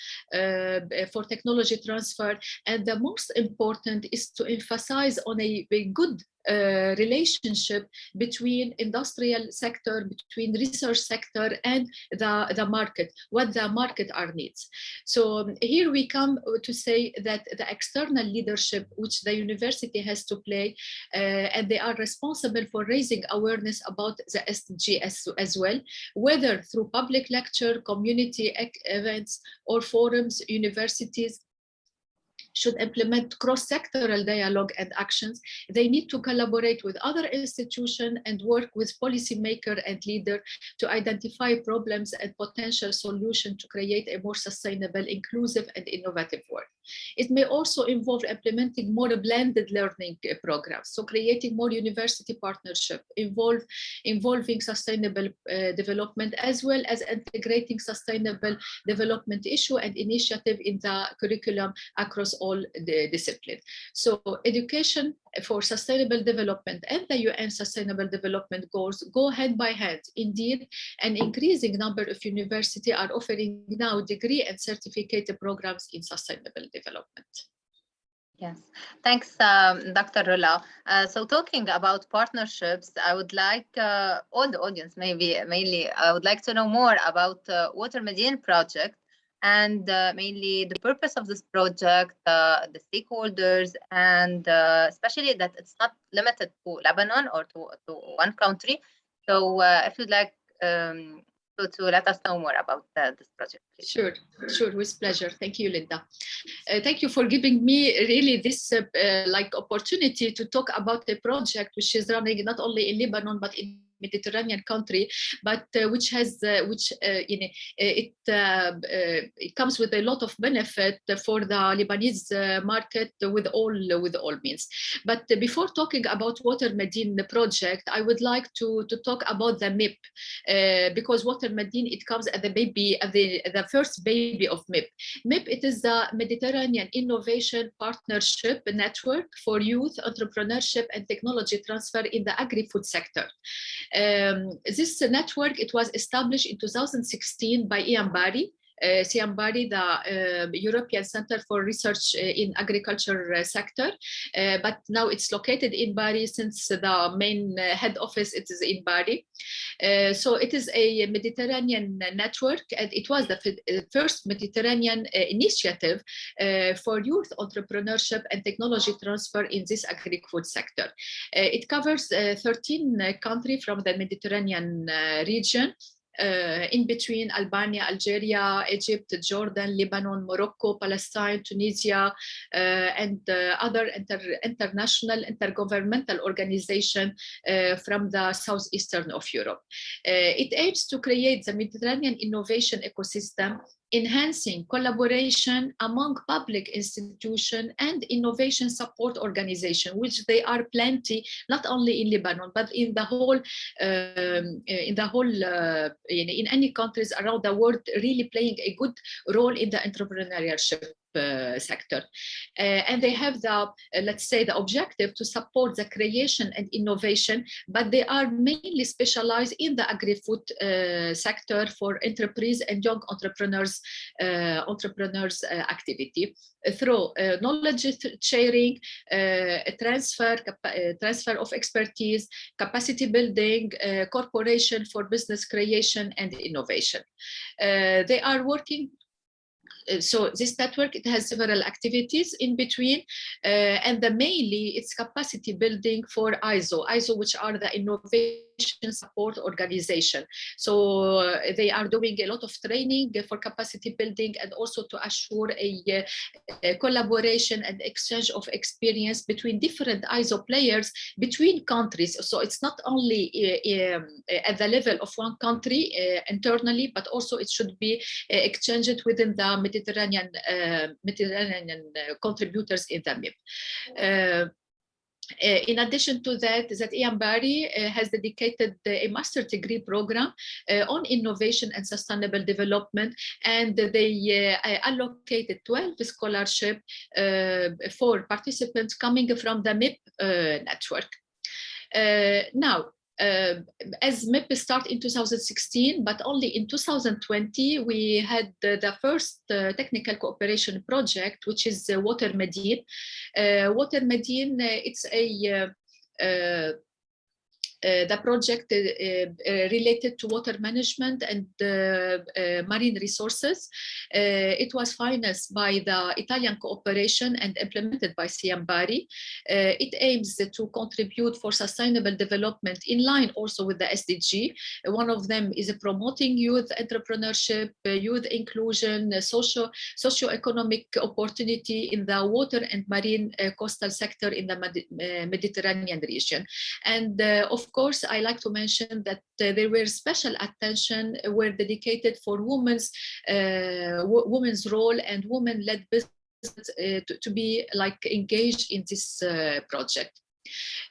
for technology transfer. And the most important is to emphasize on a, a good uh, relationship between industrial sector, between research sector and the, the market, what the market are needs. So um, here we come to say that the external leadership, which the university has to play, uh, and they are responsible for raising awareness about the SDG as, as well, whether through public lecture, community events, or forums, universities, should implement cross-sectoral dialogue and actions. They need to collaborate with other institutions and work with policymaker and leader to identify problems and potential solutions to create a more sustainable, inclusive and innovative world. It may also involve implementing more blended learning uh, programs, so creating more university partnership, involve, involving sustainable uh, development, as well as integrating sustainable development issue and initiative in the curriculum across all the discipline. So education for sustainable development and the UN sustainable development goals go hand by hand. Indeed, an increasing number of universities are offering now degree and certificate programs in sustainable development. Yes, thanks, um, Dr. Rola. Uh, so talking about partnerships, I would like uh, all the audience, maybe mainly, I would like to know more about uh, Water Medine project and uh, mainly the purpose of this project, uh, the stakeholders, and uh, especially that it's not limited to Lebanon or to, to one country. So uh, if you'd like um, to, to let us know more about uh, this project. Please. Sure, sure, with pleasure. Thank you, Linda. Uh, thank you for giving me really this like opportunity to talk about a project which is running not only in Lebanon, but in Mediterranean country, but uh, which has uh, which uh, you know it it comes with a lot of benefit for the Lebanese market with all with all means. But before talking about Water Medine project, I would like to to talk about the MIP because Water Medine it comes as the baby the the first baby of MIP. MIP it is the Mediterranean Innovation Partnership Network for Youth Entrepreneurship and Technology Transfer in the agri-food sector. Um, this network, it was established in 2016 by IAM Bari, Eh, uh, CIHEAM Bari, the uh, European Center for Research uh, in Agriculture sector, but now it's located in Bari since the main head office it is in Bari. so it is a Mediterranean network and it was the first Mediterranean initiative for youth entrepreneurship and technology transfer in this agri-food sector. it covers 13 countries from the Mediterranean region uh, in between Albania, Algeria, Egypt, Jordan, Lebanon, Morocco, Palestine, Tunisia, uh, and uh, other inter international intergovernmental organization uh, from the southeastern of Europe. Uh, it aims to create the Mediterranean innovation ecosystem enhancing collaboration among public institutions and innovation support organization, which they are plenty, not only in Lebanon, but in the whole, um, in the whole, uh, in, in any countries around the world, really playing a good role in the entrepreneurship. uh, sector. Uh, and they have the, uh, let's say, the objective to support the creation and innovation, but they are mainly specialized in the agri-food uh, sector for enterprise and young entrepreneurs, uh, entrepreneurs uh, activity through knowledge sharing, transfer, transfer of expertise, capacity building, corporation for business creation and innovation. they are working uh, so this network, it has several activities in between, uh, and the mainly it's capacity building for ISO, ISO, which are the innovation support organization. So uh, they are doing a lot of training for capacity building and also to assure a, a collaboration and exchange of experience between different ISO players between countries. So it's not only uh, um, at the level of one country uh, internally, but also it should be uh, exchanged within the Mediterranean uh, Mediterranean uh, contributors in the MIP. Uh, in addition to that, that IAM Bari uh, has dedicated a master's degree program uh, on innovation and sustainable development, and they allocated 12 scholarship for participants coming from the MIP network. now, as MIP started in 2016, but only in 2020, we had the, the first uh, technical cooperation project, which is uh, Water Medine. Uh, Water Medine, uh, it's a uh, uh, the project uh, uh, related to water management and uh, uh, marine resources. Uh, it was financed by the Italian cooperation and implemented by CIHEAM Bari. it aims to contribute for sustainable development in line also with the SDG. one of them is promoting youth entrepreneurship, youth inclusion, socio socio-economic opportunity in the water and marine coastal sector in the Mediterranean region. And of course, I like to mention that uh, there were special attention were dedicated for women's uh, women's role and women-led business uh, to, to, be like engaged in this project.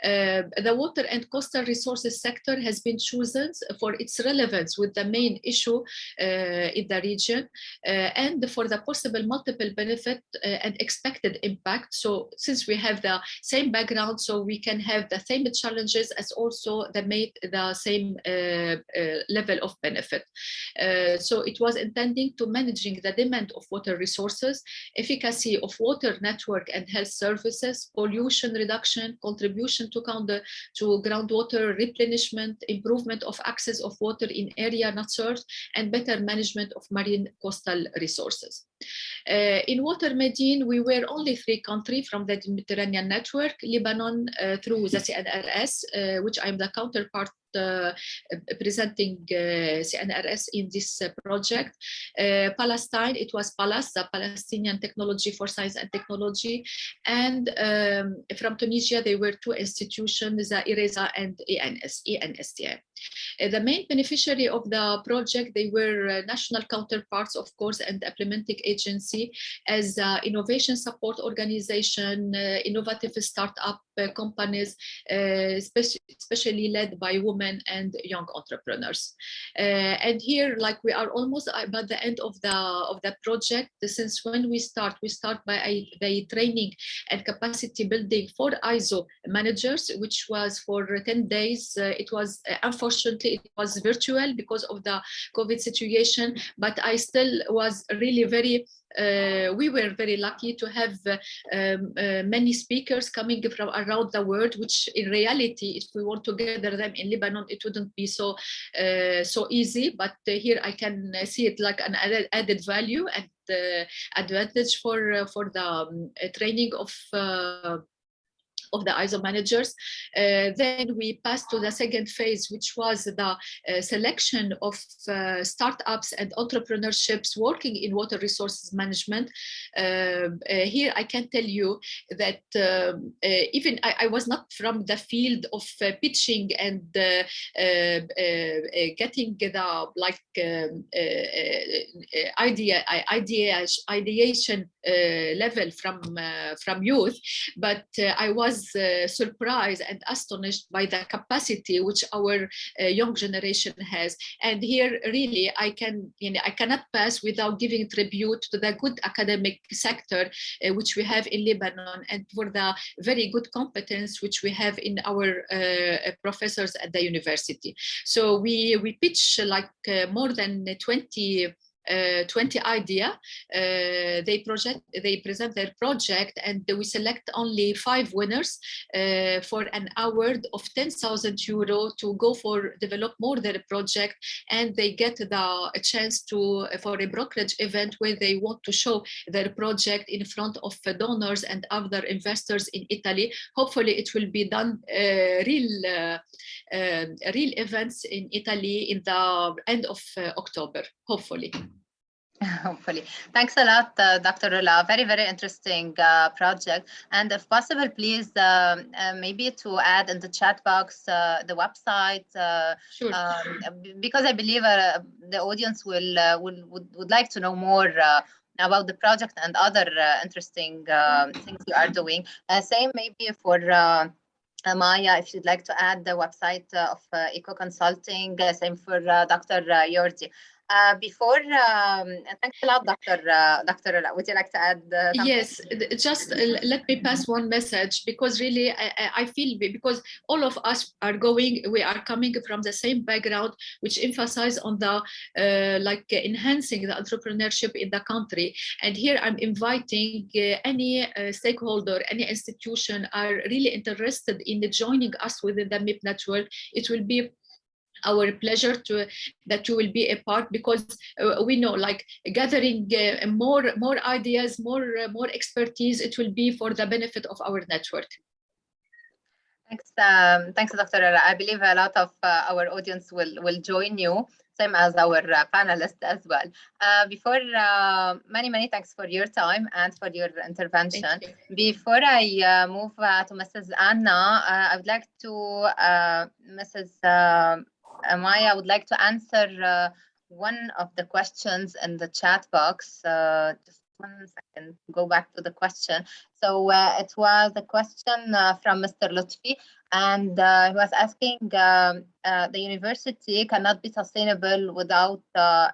Uh, the water and coastal resources sector has been chosen for its relevance with the main issue uh, in the region uh, and for the possible multiple benefit and expected impact. So since we have the same background, so we can have the same challenges as also the, made the same level of benefit. so it was intending to managing the demand of water resources, efficacy of water network and health services, pollution reduction, contribution to, counter, to groundwater replenishment, improvement of access of water in area not served, and better management of marine coastal resources. Uh, in Water Medine, we were only three countries from the Mediterranean network, Lebanon uh, through the CNRS, uh, which I'm the counterpart uh, presenting uh, CNRS in this project. Palestine, it was PALAS, the Palestinian Technology for Science and Technology. And um, from Tunisia, there were two institutions, the IRESA and ENS, ENSTA. The main beneficiary of the project, they were national counterparts, of course, and implementing agency as innovation support organization, innovative startup companies, especially led by women and young entrepreneurs. Uh, and here, like we are almost about the end of the of the project. Since when we start, we start by by training and capacity building for ISO managers, which was for 10 days. Uh, it was uh, unfortunately it was virtual because of the COVID situation, but I still was really very uh, we were very lucky to have uh, um, uh, many speakers coming from around the world, which in reality, if we want to gather them in Lebanon, it wouldn't be so uh, so easy. But uh, here I can uh, see it like an added, added value and advantage for for the um, training of of the ISO managers. Uh, then we passed to the second phase, which was the uh, selection of uh, startups and entrepreneurships working in water resources management. Um, uh, here I can tell you that um, uh, even I, I, was not from the field of uh, pitching and um, getting the like um, idea, idea, ideation level from from youth, but I was uh, surprised and astonished by the capacity which our uh, young generation has. And here, really, I can, you know, I cannot pass without giving tribute to the good academic sector uh, which we have in Lebanon and for the very good competence which we have in our uh, professors at the university. So we we pitch like uh, more than 20 uh, 20 idea uh, they project they present their project and we select only five winners uh, for an award of 10,000 euro to go for develop more their project and they get the a chance to for a brokerage event where they want to show their project in front of donors and other investors in Italy. Hopefully it will be done uh, real uh, uh, real events in Italy in the end of October hopefully Hopefully. Thanks a lot, uh, Dr. Rula. Very, very interesting uh, project. And if possible, please um, uh, maybe to add in the chat box uh, the website, uh, sure. um, because I believe uh, the audience will, will would, would like to know more about the project and other interesting things you are doing. same maybe for uh, Maya, if you'd like to add the website uh, of uh, Eco Consulting, uh, same for uh, Dr. Uh, Jordi. Uh, before, um, thanks a lot, Dr. Uh, Dr. Would you like to add? Uh. Yes, just let me pass one message because really I, I- feel because all of us are going, we are coming from the same background, which emphasize on the uh, like enhancing the entrepreneurship in the country. And here I'm inviting uh, any uh, stakeholder, any institution are really interested in joining us within the MIP network. It will be our pleasure to that you will be a part because uh, we know like gathering uh, more more ideas more uh, more expertise it will be for the benefit of our network Thanks, um, thanks, Dr. I believe a lot of uh, our audience will will join you, same as our uh, panelists as well. Uh, before, many many thanks for your time and for your intervention. You. Before I uh, move uh, to Mrs. Anna, uh, I would like to, uh, Mrs. Maya, I would like to answer uh, one of the questions in the chat box. Uh, Just one second, go back to the question. So uh, it was a question uh, from Mr. Lutfi, and uh, he was asking, um, uh, the university cannot be sustainable without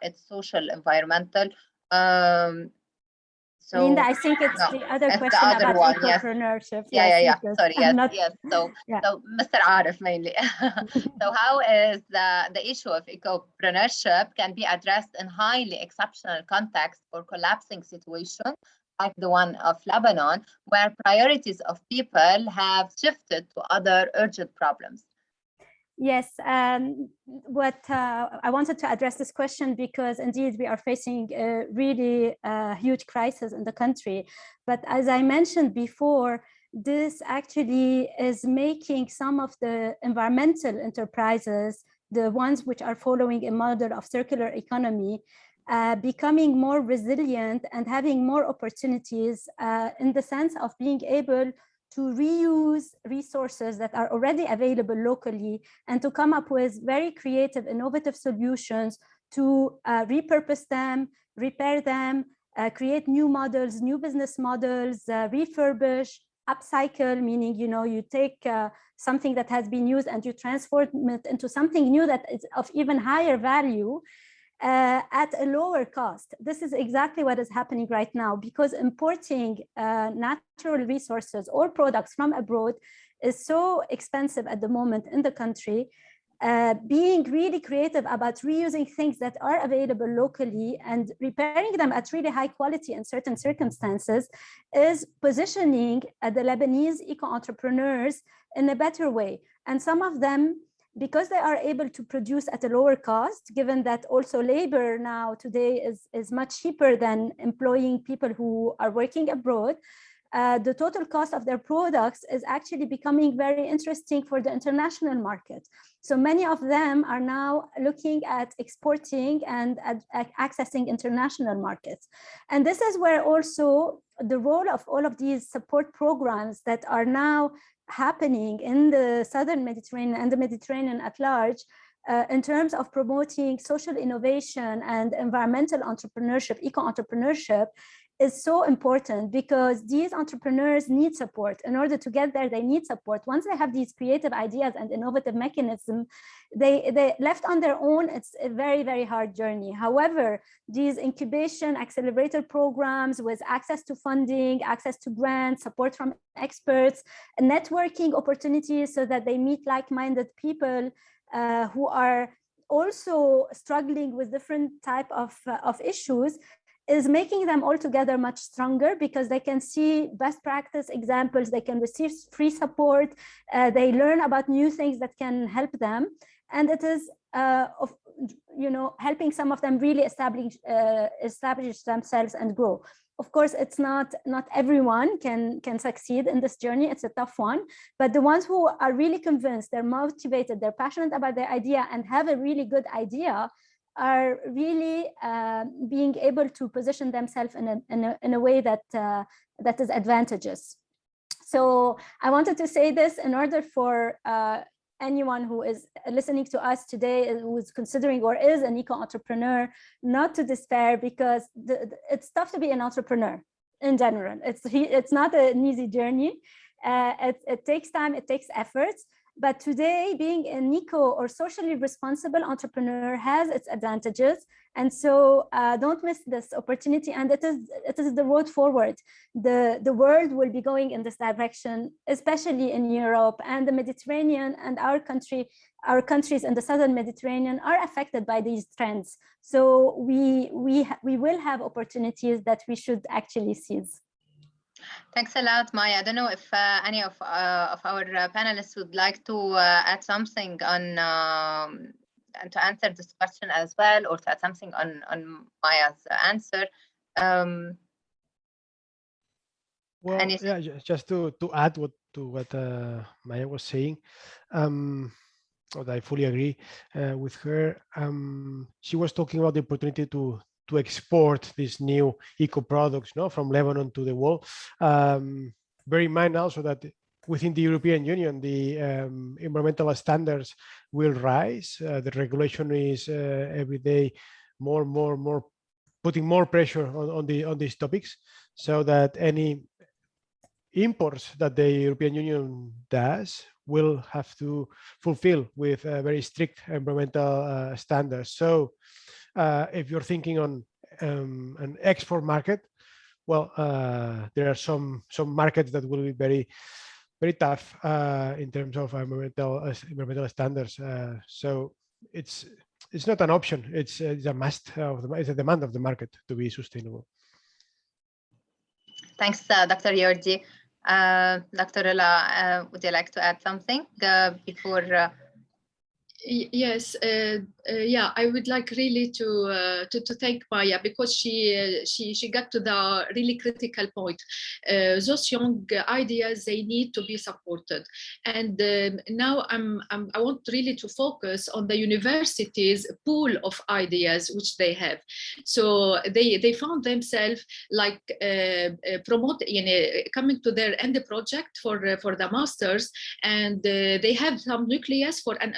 its social, environmental. um, So. Linda, I think it's no, the other it's the question other about one, yes. entrepreneurship. Yeah, yeah, Yes, yeah. because Sorry, yes, not- yes. So, Yeah. so Mr. Arif mainly. so how is the, the issue of ecopreneurship can be addressed in highly exceptional context or collapsing situation like the one of Lebanon, where priorities of people have shifted to other urgent problems? Yes, um, what uh, I wanted to address this question because indeed we are facing a really uh, huge crisis in the country. But as I mentioned before, this actually is making some of the environmental enterprises, the ones which are following a model of circular economy, uh, becoming more resilient and having more opportunities uh, in the sense of being able to reuse resources that are already available locally and to come up with very creative, innovative solutions to uh, repurpose them, repair them, uh, create new models, new business models, uh, refurbish, upcycle, meaning, you know, you take uh, something that has been used and you transform it into something new that is of even higher value uh, at a lower cost. This is exactly what is happening right now because importing uh, natural resources or products from abroad is so expensive at the moment in the country. Uh, being really creative about reusing things that are available locally and repairing them at really high quality in certain circumstances is positioning uh, the Lebanese eco-entrepreneurs in a better way. And some of them because they are able to produce at a lower cost, given that also labor now today is, is much cheaper than employing people who are working abroad, uh, the total cost of their products is actually becoming very interesting for the international market. So many of them are now looking at exporting and at, at accessing international markets. And this is where also the role of all of these support programs that are now happening in the southern Mediterranean and the Mediterranean at large uh, in terms of promoting social innovation and environmental entrepreneurship, eco-entrepreneurship is so important because these entrepreneurs need support. In order to get there, they need support. Once they have these creative ideas and innovative mechanisms, they, they left on their own, it's a very, very hard journey. However, these incubation accelerator programs with access to funding, access to grants, support from experts, networking opportunities so that they meet like-minded people uh, who are also struggling with different type of, uh, of issues is making them all together much stronger because they can see best practice examples, they can receive free support, uh, they learn about new things that can help them. And it is, uh, of, you know, helping some of them really establish, uh, establish themselves and grow. Of course, it's not, not everyone can, can succeed in this journey. It's a tough one, but the ones who are really convinced, they're motivated, they're passionate about their idea and have a really good idea, are really uh, being able to position themselves in a, in a, in a way that, uh, that is advantageous. So I wanted to say this in order for uh, anyone who is listening to us today who is considering or is an eco-entrepreneur not to despair because the, the, it's tough to be an entrepreneur in general. It's, it's not an easy journey. Uh, it, it takes time, it takes efforts, but today being an eco or socially responsible entrepreneur has its advantages. And so uh, don't miss this opportunity. And it is, it is the road forward. The, the world will be going in this direction, especially in Europe and the Mediterranean and our country, our countries in the Southern Mediterranean are affected by these trends. So we, we, we will have opportunities that we should actually seize. Thanks a lot, Maya. I don't know if uh, any of, uh, of our uh, panelists would like to uh, add something on um, and to answer this question as well, or to add something on on Maya's answer. Um, Well, yeah, ju- just to to add what to what uh, Maya was saying, um, I fully agree uh, with her. Um, she was talking about the opportunity to to export these new eco products, no, from Lebanon to the world. Um, bear in mind also that within the European Union, the um, environmental standards will rise. Uh, the regulation is uh, every day more, more, more putting more pressure on, on the on these topics, so that any imports that the European Union does will have to fulfill with uh, very strict environmental uh, standards. So uh, if you're thinking on um, an export market, well, uh, there are some some markets that will be very very tough uh, in terms of environmental uh, environmental standards. Uh, so it's it's not an option. It's it's a must of the it's a demand of the market to be sustainable. thanks, uh, Dr. Jordi. Uh, Dr. Uh, would you like to add something uh, before? Yes, uh, uh, yeah, I would like really to uh, to, to thank Maya because she uh, she she got to the really critical point. Uh, those young ideas they need to be supported, and um, now I'm, I'm I want really to focus on the universities pool of ideas which they have. So they they found themselves like uh, promote you know, coming to their end project for for the masters, and they have some nucleus for an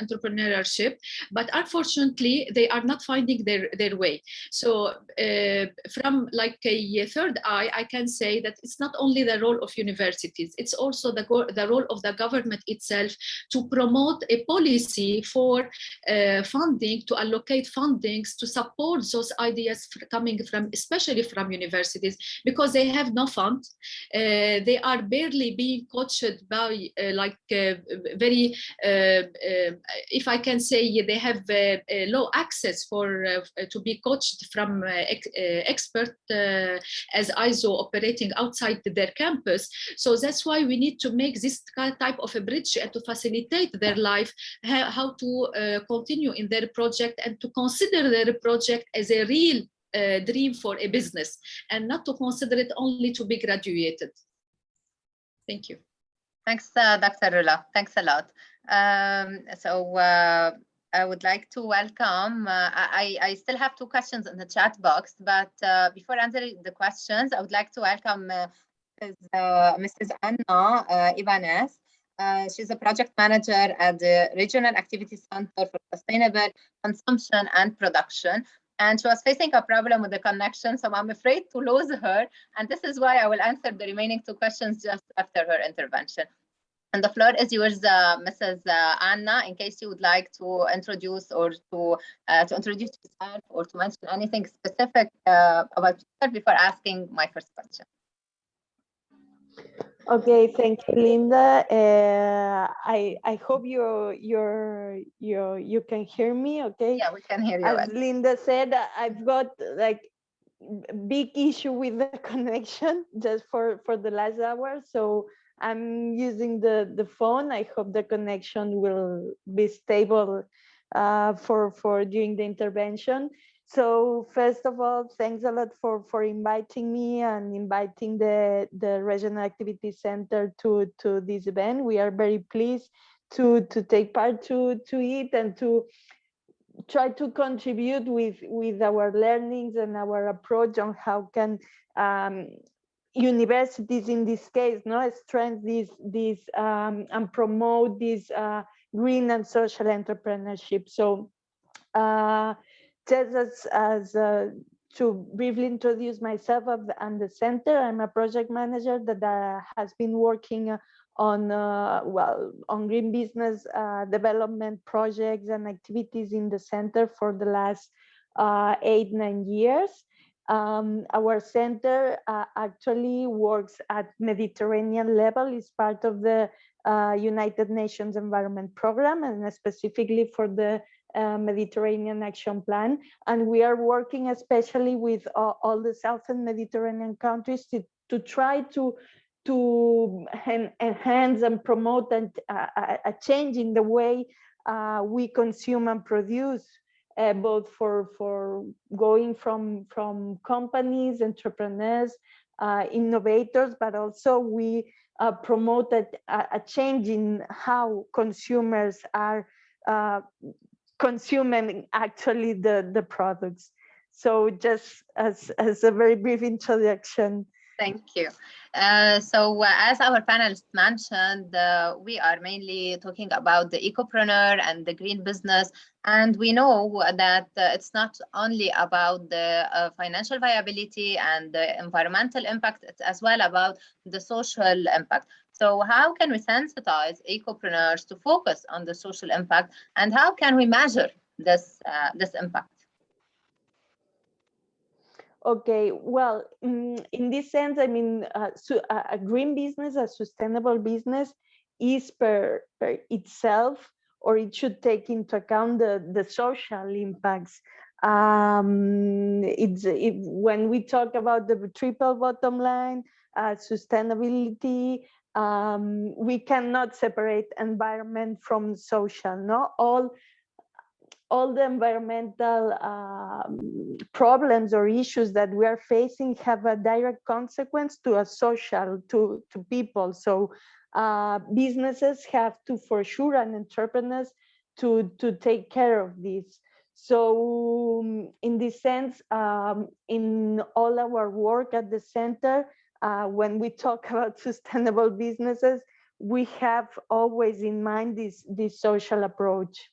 entrepreneurship, but unfortunately they are not finding their their way. So uh, from like a third eye, I can say that it's not only the role of universities, it's also the the role of the government itself to promote a policy for uh, funding, to allocate fundings to support those ideas coming from, especially from universities, because they have no fund. Uh, they are barely being coached by uh, like uh, very, uh, if I can say, they have uh, uh, low access for uh, to be coached from ex- expert as ISO operating outside their campus. So that's why we need to make this type of a bridge and to facilitate their life, how to continue in their project and to consider their project as a real uh, dream for a business and not to consider it only to be graduated. Thank you. Thanks, uh, Dr. Rula. Thanks a lot. Um, so uh, I would like to welcome, uh, I, I still have two questions in the chat box, but uh, before answering the questions, I would like to welcome uh, Mrs. Uh. Anna Ibanez. She's a project manager at the Regional Activity Center for Sustainable Consumption and Production. And she was facing a problem with the connection, so I'm afraid to lose her. And this is why I will answer the remaining two questions just after her intervention. And the floor is yours, uh, Mrs. Uh, Anna, in case you would like to introduce or to uh, to introduce yourself or to mention anything specific uh, about yourself before asking my first question. Okay, thank you, Linda. Uh, I I hope you you're you you can hear me. Okay. Yeah, we can hear you. well. As Linda said, I've got like big issue with the connection just for for the last hour. So I'm using the the phone. I hope the connection will be stable uh, for for during the intervention. So first of all, thanks a lot for for inviting me and inviting the the Regional Activity Center to to this event. We are very pleased to to take part to to it and to try to contribute with with our learnings and our approach on how can um, universities in this case no strengthen this this um, and promote this uh, green and social entrepreneurship so uh, just as as uh, to briefly introduce myself and the center i'm a project manager that uh, has been working on uh, well on green business uh, development projects and activities in the center for the last eight nine years. Um, our center uh, actually works at Mediterranean level, is part of the uh, United Nations Environment Program and specifically for the uh, Mediterranean Action Plan. And we are working especially with all the Southern Mediterranean countries to, to try to to enhance and promote and, uh, a change in the way uh, we consume and produce uh, both for for going from from companies entrepreneurs uh, innovators but also we uh, promoted a, a, change in how consumers are uh, consuming actually the the products. So just as as a very brief introduction Thank you. Uh, so uh, as our panelists mentioned, uh, we are mainly talking about the ecopreneur and the green business. And we know that uh, it's not only about the uh, financial viability and the environmental impact, it's as well about the social impact. So how can we sensitize ecopreneurs to focus on the social impact and how can we measure this, uh, this impact? Okay, well, mm, in this sense, I mean, uh, so a green business, a sustainable business is per, per itself, or it should take into account the, the social impacts. Um, it's it, when we talk about the triple bottom line, uh, sustainability, um, we cannot separate environment from social. No, all all the environmental um, problems or issues that we are facing have a direct consequence to a social, to, to people. So uh, businesses have to, for sure, and entrepreneurs to, to take care of this. So um, in this sense, um, in all our work at the center, uh, when we talk about sustainable businesses, we have always in mind this, this social approach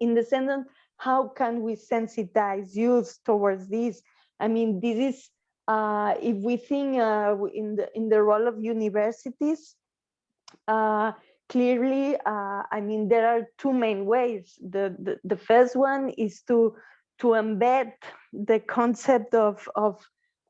in the sense how can we sensitize youth towards this? I mean this is uh, if we think uh, in the in the role of universities uh, clearly uh, i mean there are two main ways. The, the, the first one is to to embed the concept of of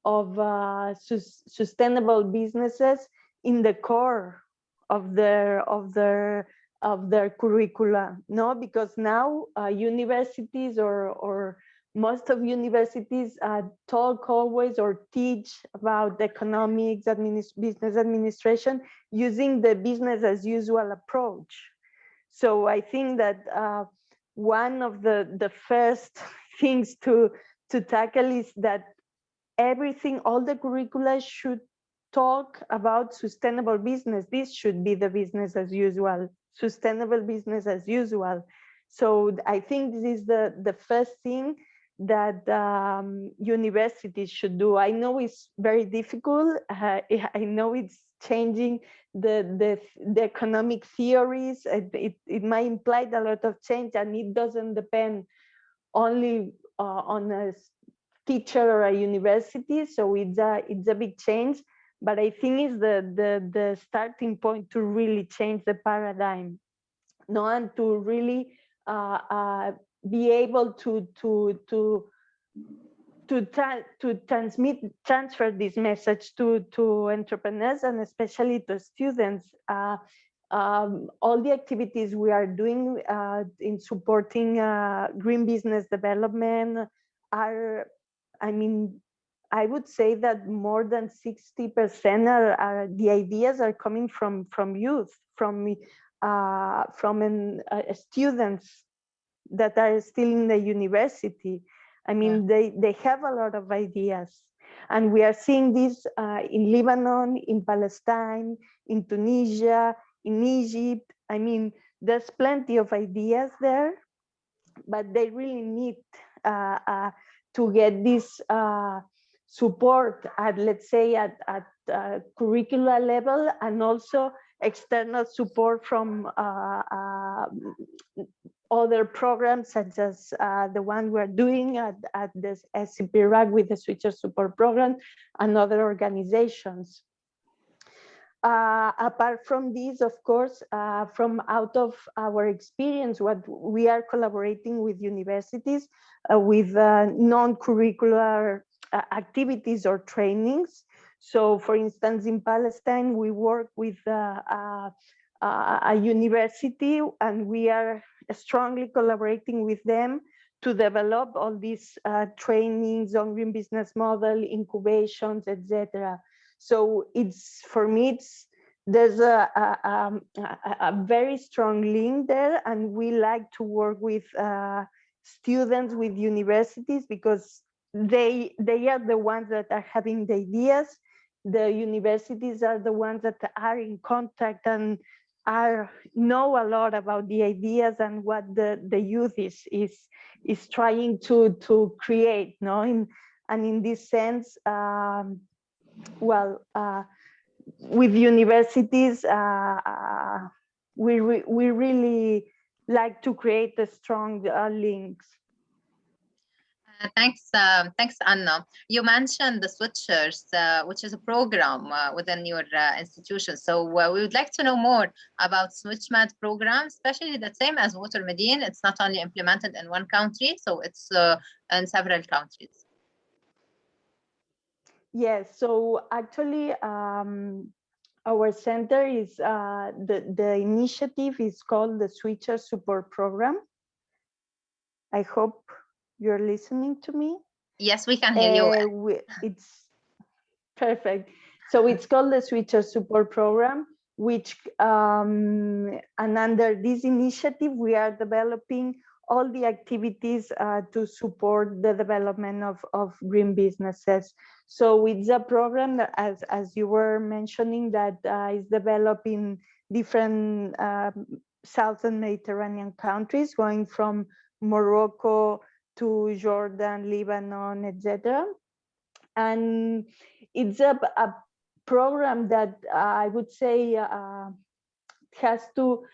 of uh, su sustainable businesses in the core of their of their of their curricula no? Because now uh, universities or or most of universities uh, talk always or teach about economics administ business administration using the business as usual approach. So i think that uh, one of the the first things to to tackle is that everything all the curricula should talk about sustainable business. This should be the business as usual sustainable business as usual. So I think this is the, the first thing that um, universities should do. I know it's very difficult. Uh, I know it's changing the, the, the economic theories. It, it, it, might imply a lot of change and it doesn't depend only uh, on a teacher or a university. So it's a, it's a big change but I think it's the, the, the starting point to really change the paradigm, no, and to really uh, uh, be able to to to to tra to transmit transfer this message to to entrepreneurs and especially to students. Uh, um, all the activities we are doing uh, in supporting uh, green business development are, I mean, I would say that more than 60% are, are, the ideas are coming from from youth, from uh, from an, uh, students that are still in the university. I mean, yeah. they they have a lot of ideas, and we are seeing this uh, in Lebanon, in Palestine, in Tunisia, in Egypt. I mean, there's plenty of ideas there, but they really need uh, uh, to get this uh, support at, let's say, at, at uh, curricular level and also external support from uh, uh, other programs such as uh, the one we're doing at, at the SCP-RAC with the Switcher Support Program and other organizations. uh, apart from this, of course, uh, from out of our experience, what we are collaborating with universities with non-curricular activities or trainings. So for instance, in Palestine, we work with uh, a university and we are strongly collaborating with them to develop all these uh, trainings on green business model, incubations, etc. So it's for me, it's there's a, a, um, a, a very strong link there, and we like to work with uh, students with universities because they they are the ones that are having the ideas. The universities are the ones that are in contact and are know a lot about the ideas and what the the youth is is is trying to to create no in and in this sense um, well uh, with universities uh, uh, we re we really like to create the strong uh, links Thanks, um, thanks, Anna. You mentioned the Switchers, uh, which is a program uh, within your uh, institution. So uh, we would like to know more about SwitchMed program, especially the same as Water Medine. It's not only implemented in one country, so it's uh, in several countries. Yes, so actually, um, our center is the the initiative is called the Switcher Support Program. I hope you're listening to me. Yes, we can hear you. Uh, we- it's perfect. So it's called the Switcher Support Program, which um, and under this initiative, we are developing all the activities uh, to support the development of, of green businesses. So it's a program that, as, as you were mentioning, that uh, is developed in different um, Southern Mediterranean countries, going from Morocco to Jordan, Lebanon, etc. And it's a, a program that uh, I would say uh, has to,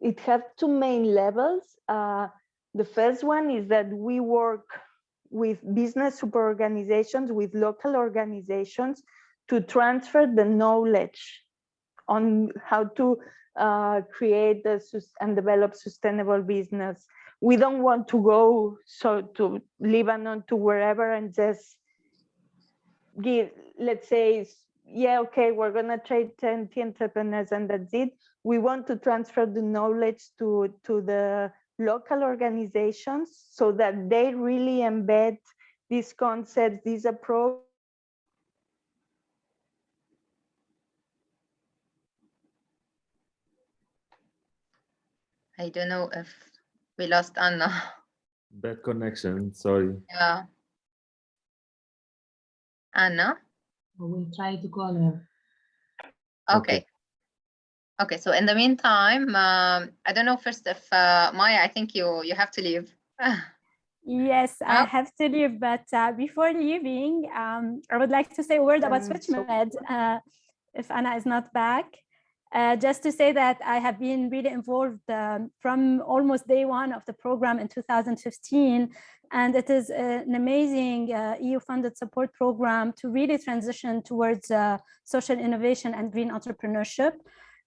it has two main levels. Uh, the first one is that we work with business super organizations, with local organizations to transfer the knowledge on how to uh, create and develop sustainable business. We don't want to go so to Lebanon to wherever and just give, let's say, yeah, okay, we're gonna trade 10 entrepreneurs and that's it. We want to transfer the knowledge to, to the local organizations so that they really embed these concepts, these approach. I don't know if we lost Anna. Bad connection, sorry. Yeah. Anna? We will try to call her. Okay. Okay, so in the meantime, um, I don't know first if uh, Maya, I think you you have to leave. Yes, I Oh. have to leave, but uh, before leaving, um, I would like to say a word about Um, so- SwitchMed, uh, if Anna is not back. Uh, just to say that I have been really involved um, from almost day one of the program in 2015, and it is uh, an amazing uh, EU-funded support program to really transition towards uh, social innovation and green entrepreneurship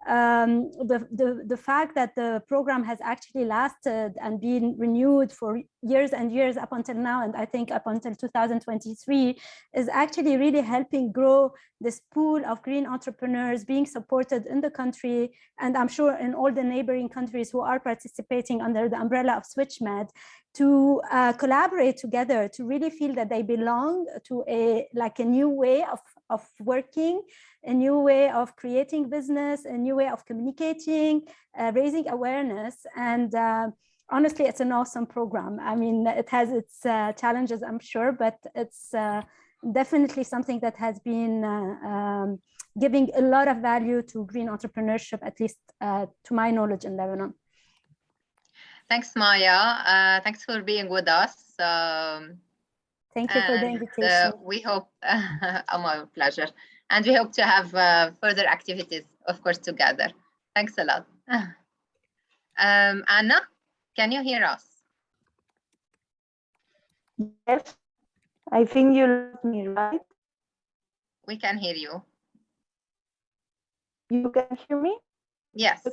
um, the, the, the fact that the program has actually lasted and been renewed for years and years up until now, and I think up until 2023, is actually really helping grow this pool of green entrepreneurs being supported in the country, and I'm sure in all the neighboring countries who are participating under the umbrella of SwitchMed, to uh, collaborate together to really feel that they belong to a like a new way of, of working a new way of creating business, a new way of communicating, uh, raising awareness. And uh, honestly, it's an awesome program. I mean, it has its uh, challenges, I'm sure, but it's uh, definitely something that has been uh, um, giving a lot of value to green entrepreneurship, at least uh, to my knowledge in Lebanon. Thanks, Maya. Thanks for being with us. Um, Thank you for the invitation. uh, we hope, oh, my pleasure. And we hope to have uh, further activities, of course, together. Thanks a lot. Um, Anna, can you hear us? Yes, I think you lost me, right? We can hear you. You can hear me? Yes,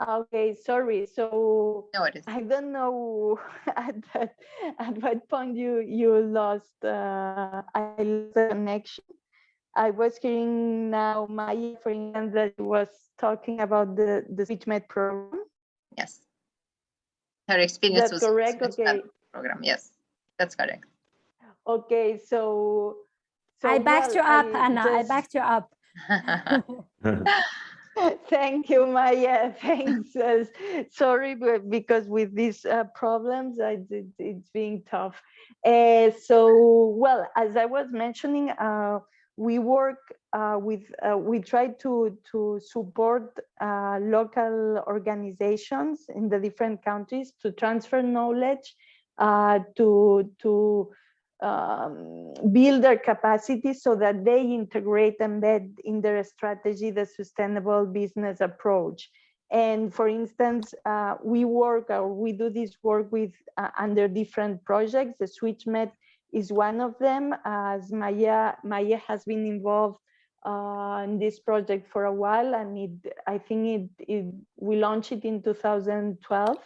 Okay, sorry. So no. I don't know at that, at what point you you lost uh, I lost the connection. I was hearing now Maya, for instance, that was talking about the the SwitchMed program. Yes. Her experience That's was correct. with Okay. program. Yes, that's correct. Okay. So. so I backed you well, up, Anna. I backed you up. Thank you, Maya. Thanks. Uh, sorry, but because with these uh, problems, I did, it's being tough. Uh, so, well, as I was mentioning, uh, we work uh, with, uh, we try to, to support local organizations in the different countries to transfer knowledge, to, to um, build their capacity so that they integrate and embed in their strategy the sustainable business approach. And for instance, uh, we work or we do this work with uh, under different projects. The SwitchMed is one of them. As Maya, Maya has been involved uh, in this project for a while, and it, I think it, it we launched it in 2012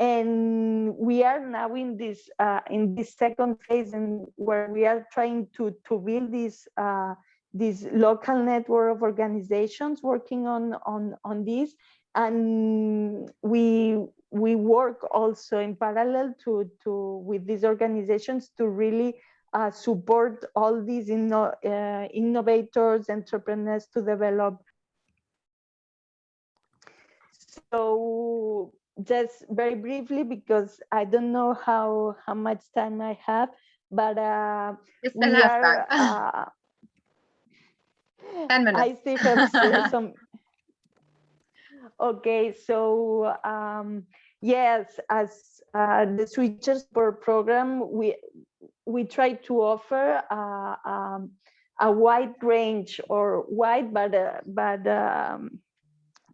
and we are now in this uh, in this second phase and where we are trying to to build this uh, this local network of organizations working on on on this. And we we work also in parallel to to with these organizations to really uh, support all these inno, uh, innovators entrepreneurs to develop. So just very briefly because I don't know how how much time I have, but uh, we still have are. Uh, 10 minutes. I still have some. Okay, so um, yes, as uh, the Switchers per program, we we try to offer uh, um, a wide range or wide, but uh, but um,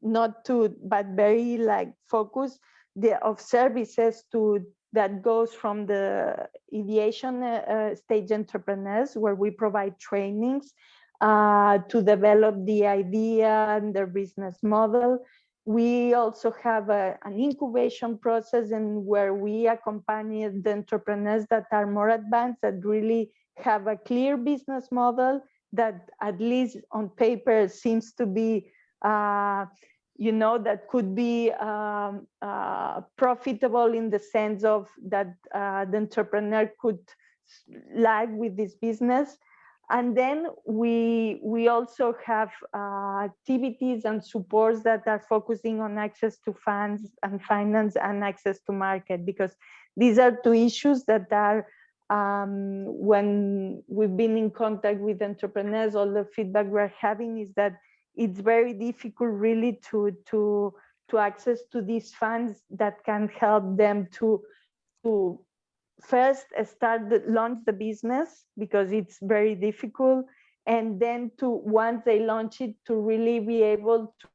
not to, but very like focus the of services to that goes from the ideation uh, uh, stage entrepreneurs where we provide trainings uh, to develop the idea and their business model. We also have a, an incubation process and where we accompany the entrepreneurs that are more advanced that really have a clear business model that at least on paper seems to be uh, you know, that could be um, uh, profitable in the sense of that uh, the entrepreneur could lag with this business. And then we, we also have uh, activities and supports that are focusing on access to funds and finance and access to market, because these are two issues that are um, when we've been in contact with entrepreneurs, all the feedback we're having is that it's very difficult really to to to access to these funds that can help them to to first start the, launch the business because it's very difficult and then to once they launch it to really be able to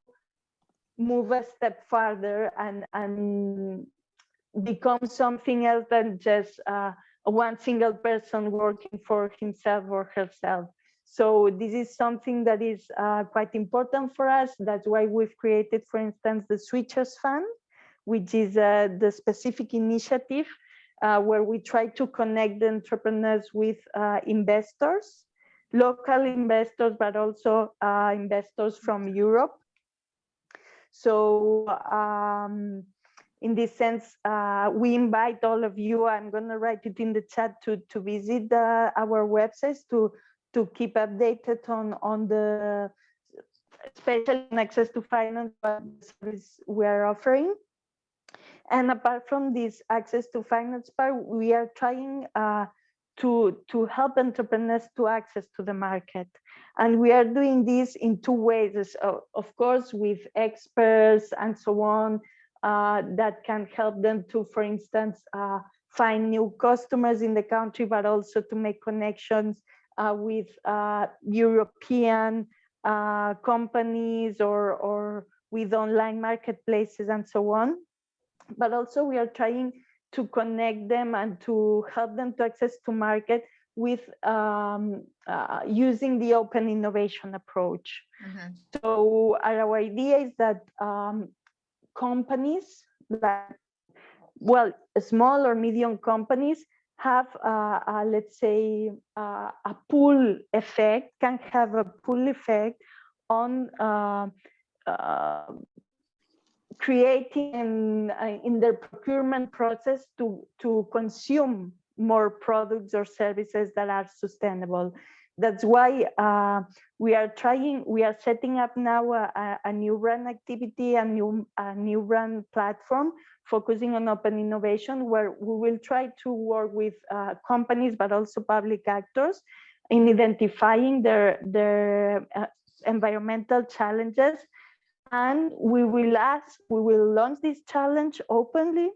move a step further and and become something else than just uh, one single person working for himself or herself so this is something that is uh, quite important for us. That's why we've created, for instance, the Switchers Fund, which is uh, the specific initiative uh, where we try to connect the entrepreneurs with uh, investors, local investors, but also uh, investors from Europe. So um, in this sense, uh, we invite all of you, I'm gonna write it in the chat to, to visit uh, our websites to to keep updated on on the special access to finance service we are offering. And apart from this access to finance part, we are trying uh, to to help entrepreneurs to access to the market, and we are doing this in two ways. So, of course, with experts and so on uh, that can help them to, for instance, uh, find new customers in the country, but also to make connections with uh, European uh, companies or, or with online marketplaces and so on. But also we are trying to connect them and to help them to access to market with um, uh, using the open innovation approach. Mhm. So our idea is that um, companies like, well, small or medium companies have, uh, uh, let's say, uh, a pull effect, can have a pull effect on uh, creating in, in their procurement process to, to consume more products or services that are sustainable. That's why uh, we are trying, we are setting up now a, a- new run activity, a new, a new run platform focusing on open innovation where we will try to work with uh, companies, but also public actors in identifying their, their uh, environmental challenges. And we will ask, we will launch this challenge openly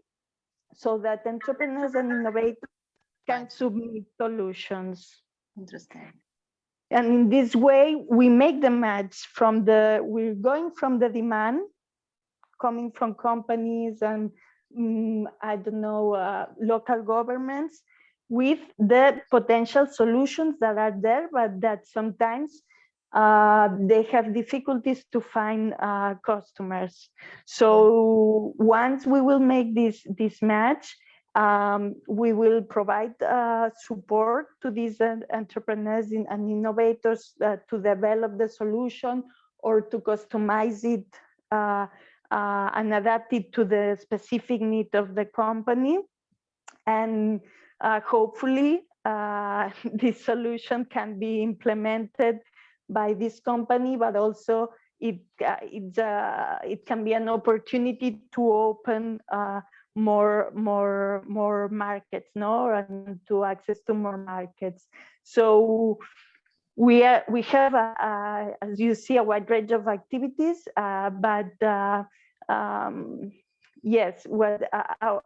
so that entrepreneurs and innovators can submit solutions. Interesting. And in this way, we make the match from the, we're going from the demand coming from companies and mm, I don't know, uh, local governments with the potential solutions that are there, but that sometimes uh, they have difficulties to find uh, customers. So once we will make this, this match, um, we will provide uh, support to these entrepreneurs and innovators uh, to develop the solution or to customize it uh, uh, and adapt it to the specific need of the company. And uh, hopefully, uh, this solution can be implemented by this company, but also it uh, it can be an opportunity to open more more more markets, no, and to access to more markets. So we are we have a, a, as you see a wide range of activities, uh, but uh, um, yes, what uh,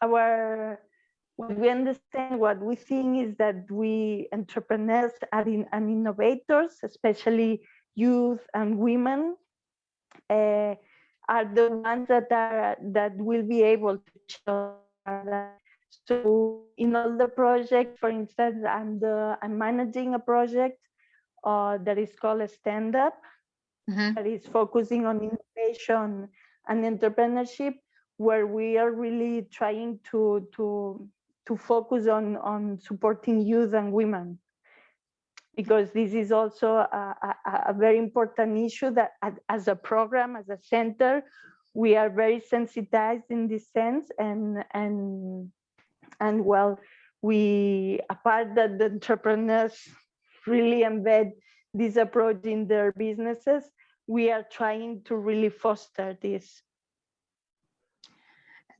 our, what we understand, what we think is that we entrepreneurs are in, and innovators, especially youth and women, uh, are the ones that are that will be able to show that. So in all the projects, for instance, I'm the I'm managing a project uh, that is called a stand up Mhm. that is focusing on innovation and entrepreneurship, where we are really trying to to to focus on on supporting youth and women because this is also a, a, a very important issue that as a program as a center we are very sensitized in this sense. And and and well we apart that the entrepreneurs really embed this approach in their businesses we are trying to really foster this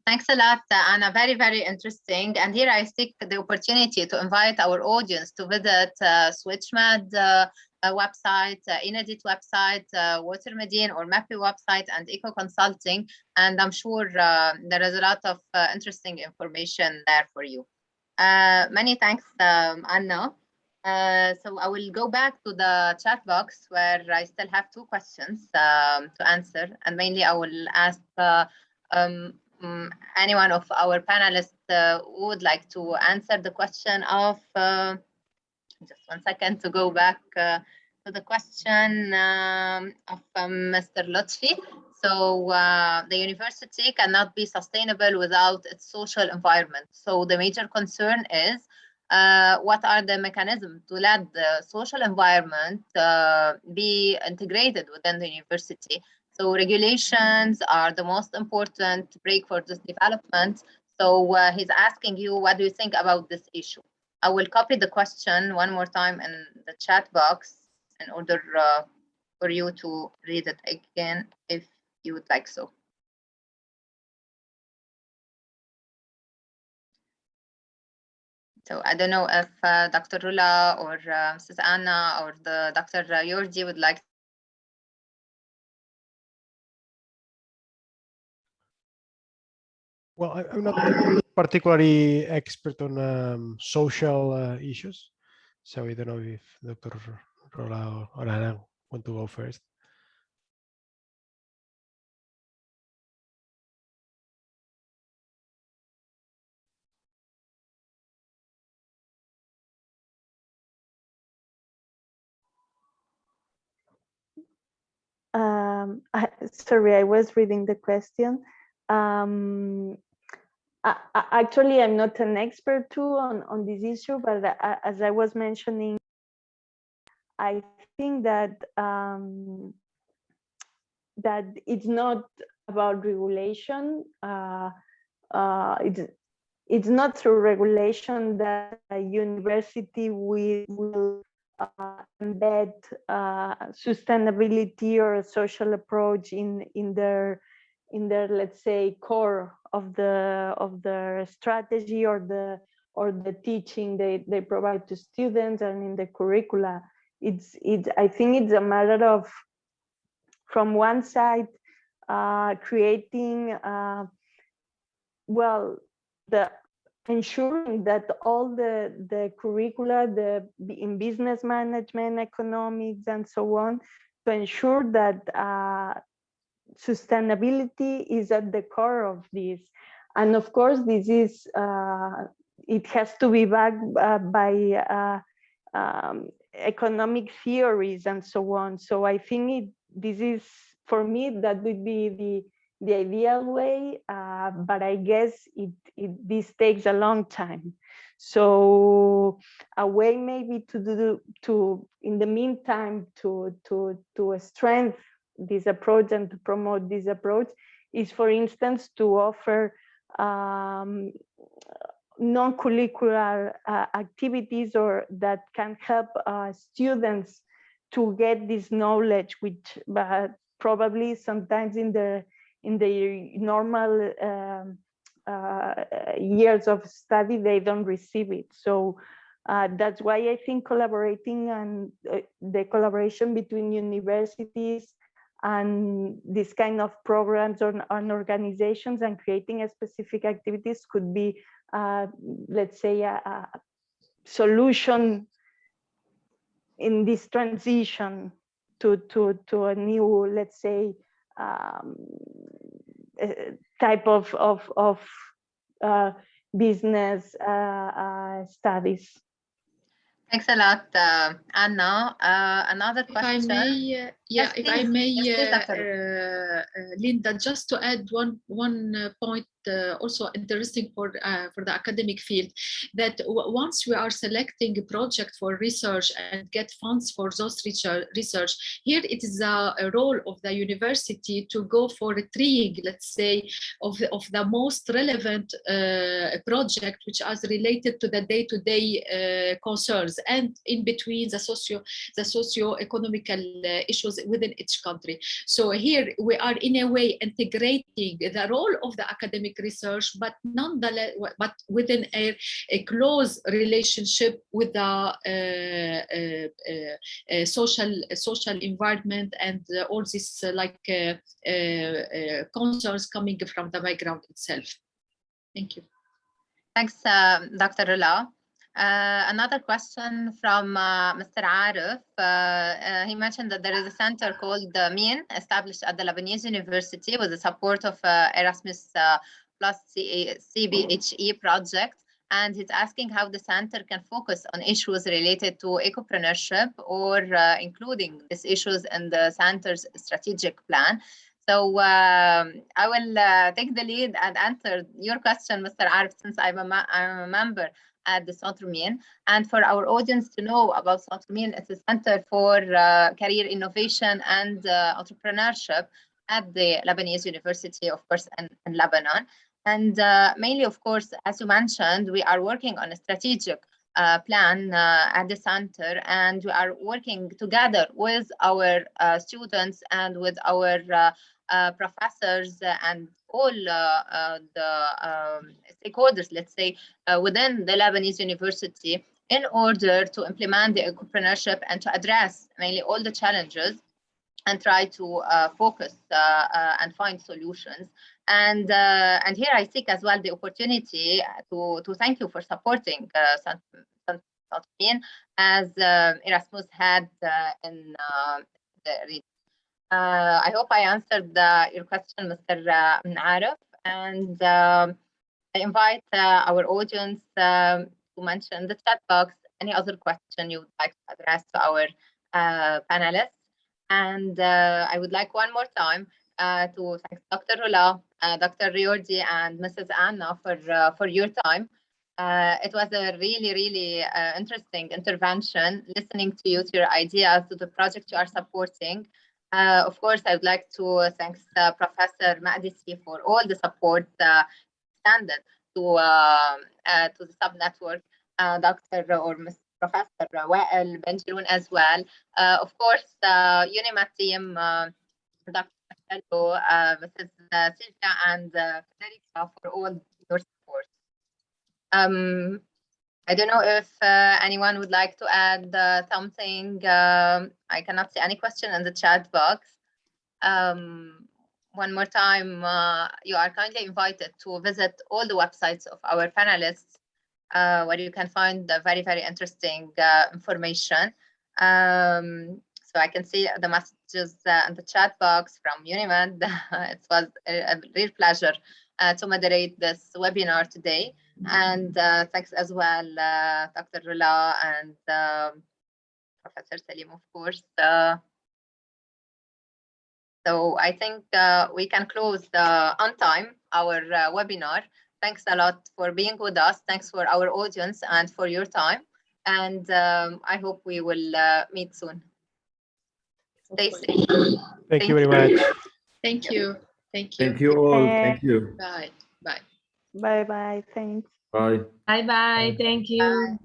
Thanks a lot, Anna. Very, very interesting. And here I take the opportunity to invite our audience to visit uh, SwitchMed uh, uh, website, uh, Inedit website, uh, Water Medine or MAPI website, and Eco Consulting. And I'm sure uh, there is a lot of uh, interesting information there for you. Uh, many thanks, um, Anna. So I will go back to the chat box where I still have two questions um, to answer. And mainly I will ask uh, um, mm, anyone of our panelists uh, would like to answer the question of, uh, just one second to go back uh, to the question um, of um, Mr. Lutfi. So uh, the university cannot be sustainable without its social environment. So the major concern is uh, what are the mechanisms to let the social environment uh, be integrated within the university? So regulations are the most important break for this development. So uh, he's asking you, what do you think about this issue? I will copy the question one more time in the chat box in order uh, for you to read it again if you would like so. So I don't know if uh, Dr. Rula or uh, Mrs. Anna or the Dr. Jordi would like Well, I, am not particularly expert on um, social uh, issues, so I don't know if Dr. Rola or Ana want to go first. Um, I, sorry, I was reading the question. Um, I, I- actually, I'm not an expert too on, on this issue, but a- as I was mentioning, I think that um, that it's not about regulation. Uh, uh, it's it's not through regulation that a university will, will uh, embed uh, sustainability or a social approach in in their in their let's say core of the of their strategy or the or the teaching they they provide to students and in the curricula. It's it i think it's a matter of from one side uh, creating uh, well the ensuring that all the the curricula the in business management economics and so on to ensure that uh, sustainability is at the core of this and of course this is uh, it has to be backed uh, by uh, um, economic theories and so on so i think it, this is for me that would be the the ideal way, uh, but I guess it, it this takes a long time. So a way maybe to do to in the meantime to to to strengthen this approach and to promote this approach is, for instance, to offer um, non-curricular uh, activities or that can help uh, students to get this knowledge, which but probably sometimes in the in the normal um, uh, years of study, they don't receive it. So uh, that's why I think collaborating and uh, the collaboration between universities and this kind of programs or, and organizations and creating a specific activities could be, uh, let's say, a, a solution in this transition to, to, to a new, let's say, um, uh, type of of of uh, business uh, uh, studies. Thanks a lot, uh, Anna. Uh, another If I question. Yeah, Yes, if I may, Yes, please, uh, uh, uh, Linda, just to add one one uh, point, uh, also interesting for uh, for the academic field, that once we are selecting a project for research and get funds for those research, research here it is a, a role of the university to go for a triage, let's say, of the, of the most relevant uh, project which is related to the day-to-day uh, concerns and in between the socio the socio-economical uh, within each country. So here we are in a way integrating the role of the academic research, but nonetheless, but within a, a close relationship with the uh, uh, uh, uh, social social environment and uh, all these like concerns coming from the background itself. Thank you. Thanks, uh, Dr. Rula. Uh, another question from uh, Mr. Arif. Uh, uh, he mentioned that there is a center called the MEAN established at the Lebanese University with the support of uh, Erasmus plus CBHE project. And he's asking how the center can focus on issues related to ecopreneurship or including these issues in the center's strategic plan. So um, I will uh, take the lead and answer your question, Mr. Arif, since I'm a, I'm a member at the Mean. And for our audience to know about Mean, it's a center for uh, career innovation and uh, entrepreneurship at the Lebanese University, of course, in, in Lebanon. And uh, mainly, of course, as you mentioned, we are working on a strategic uh, plan uh, at the center, and we are working together with our uh, students and with our uh, professors and all uh, uh, the um, stakeholders, let's say, uh, within the Lebanese University in order to implement the entrepreneurship and to address mainly all the challenges and try to uh, focus and find solutions. And and here I seek as well the opportunity to to thank you for supporting Sant- Sant- Santorin as uh, Erasmus had in the. Uh, I hope I answered uh, your question, Mr. Uh, Arif, and um, I invite uh, our audience um, to mention in the chat box any other question you would like to address to our uh, panelists. And uh, I would like one more time uh, to thank Dr. Rula, uh, Dr. Jordi, and Mrs. Anna for uh, for your time. Uh, it was a really, really uh, interesting intervention, listening to you, to your ideas, to the project you are supporting. Uh, of course, I would like to thank uh, Professor Makdisi for all the support uh, extended to uh, uh, to the subnetwork, uh, Dr. or Ms. Professor Wael Benjeloun as well. Uh, of course, the UNIMED team, uh, Dr. Marcello, uh, Mrs. Silvia, and uh, Federica for all your support. Um, I don't know if uh, anyone would like to add uh, something. Um, I cannot see any question in the chat box. Um, one more time, uh, you are kindly invited to visit all the websites of our panelists, uh, where you can find the very, very interesting uh, information. Um, so I can see the messages uh, in the chat box from Unimed. it was a, a real pleasure to moderate this webinar today. And uh, thanks as well, uh, Dr. Rula and um, Professor Salim, of course. Uh, so I think uh, we can close the on time our uh, webinar. Thanks a lot for being with us. Thanks for our audience and for your time. And um, I hope we will uh, meet soon. Stay safe. Thank you very much. Thank you. Thank you. Thank you all. Thank you. Bye. Bye. Bye bye. Thanks. Bye. Bye bye. Thank you.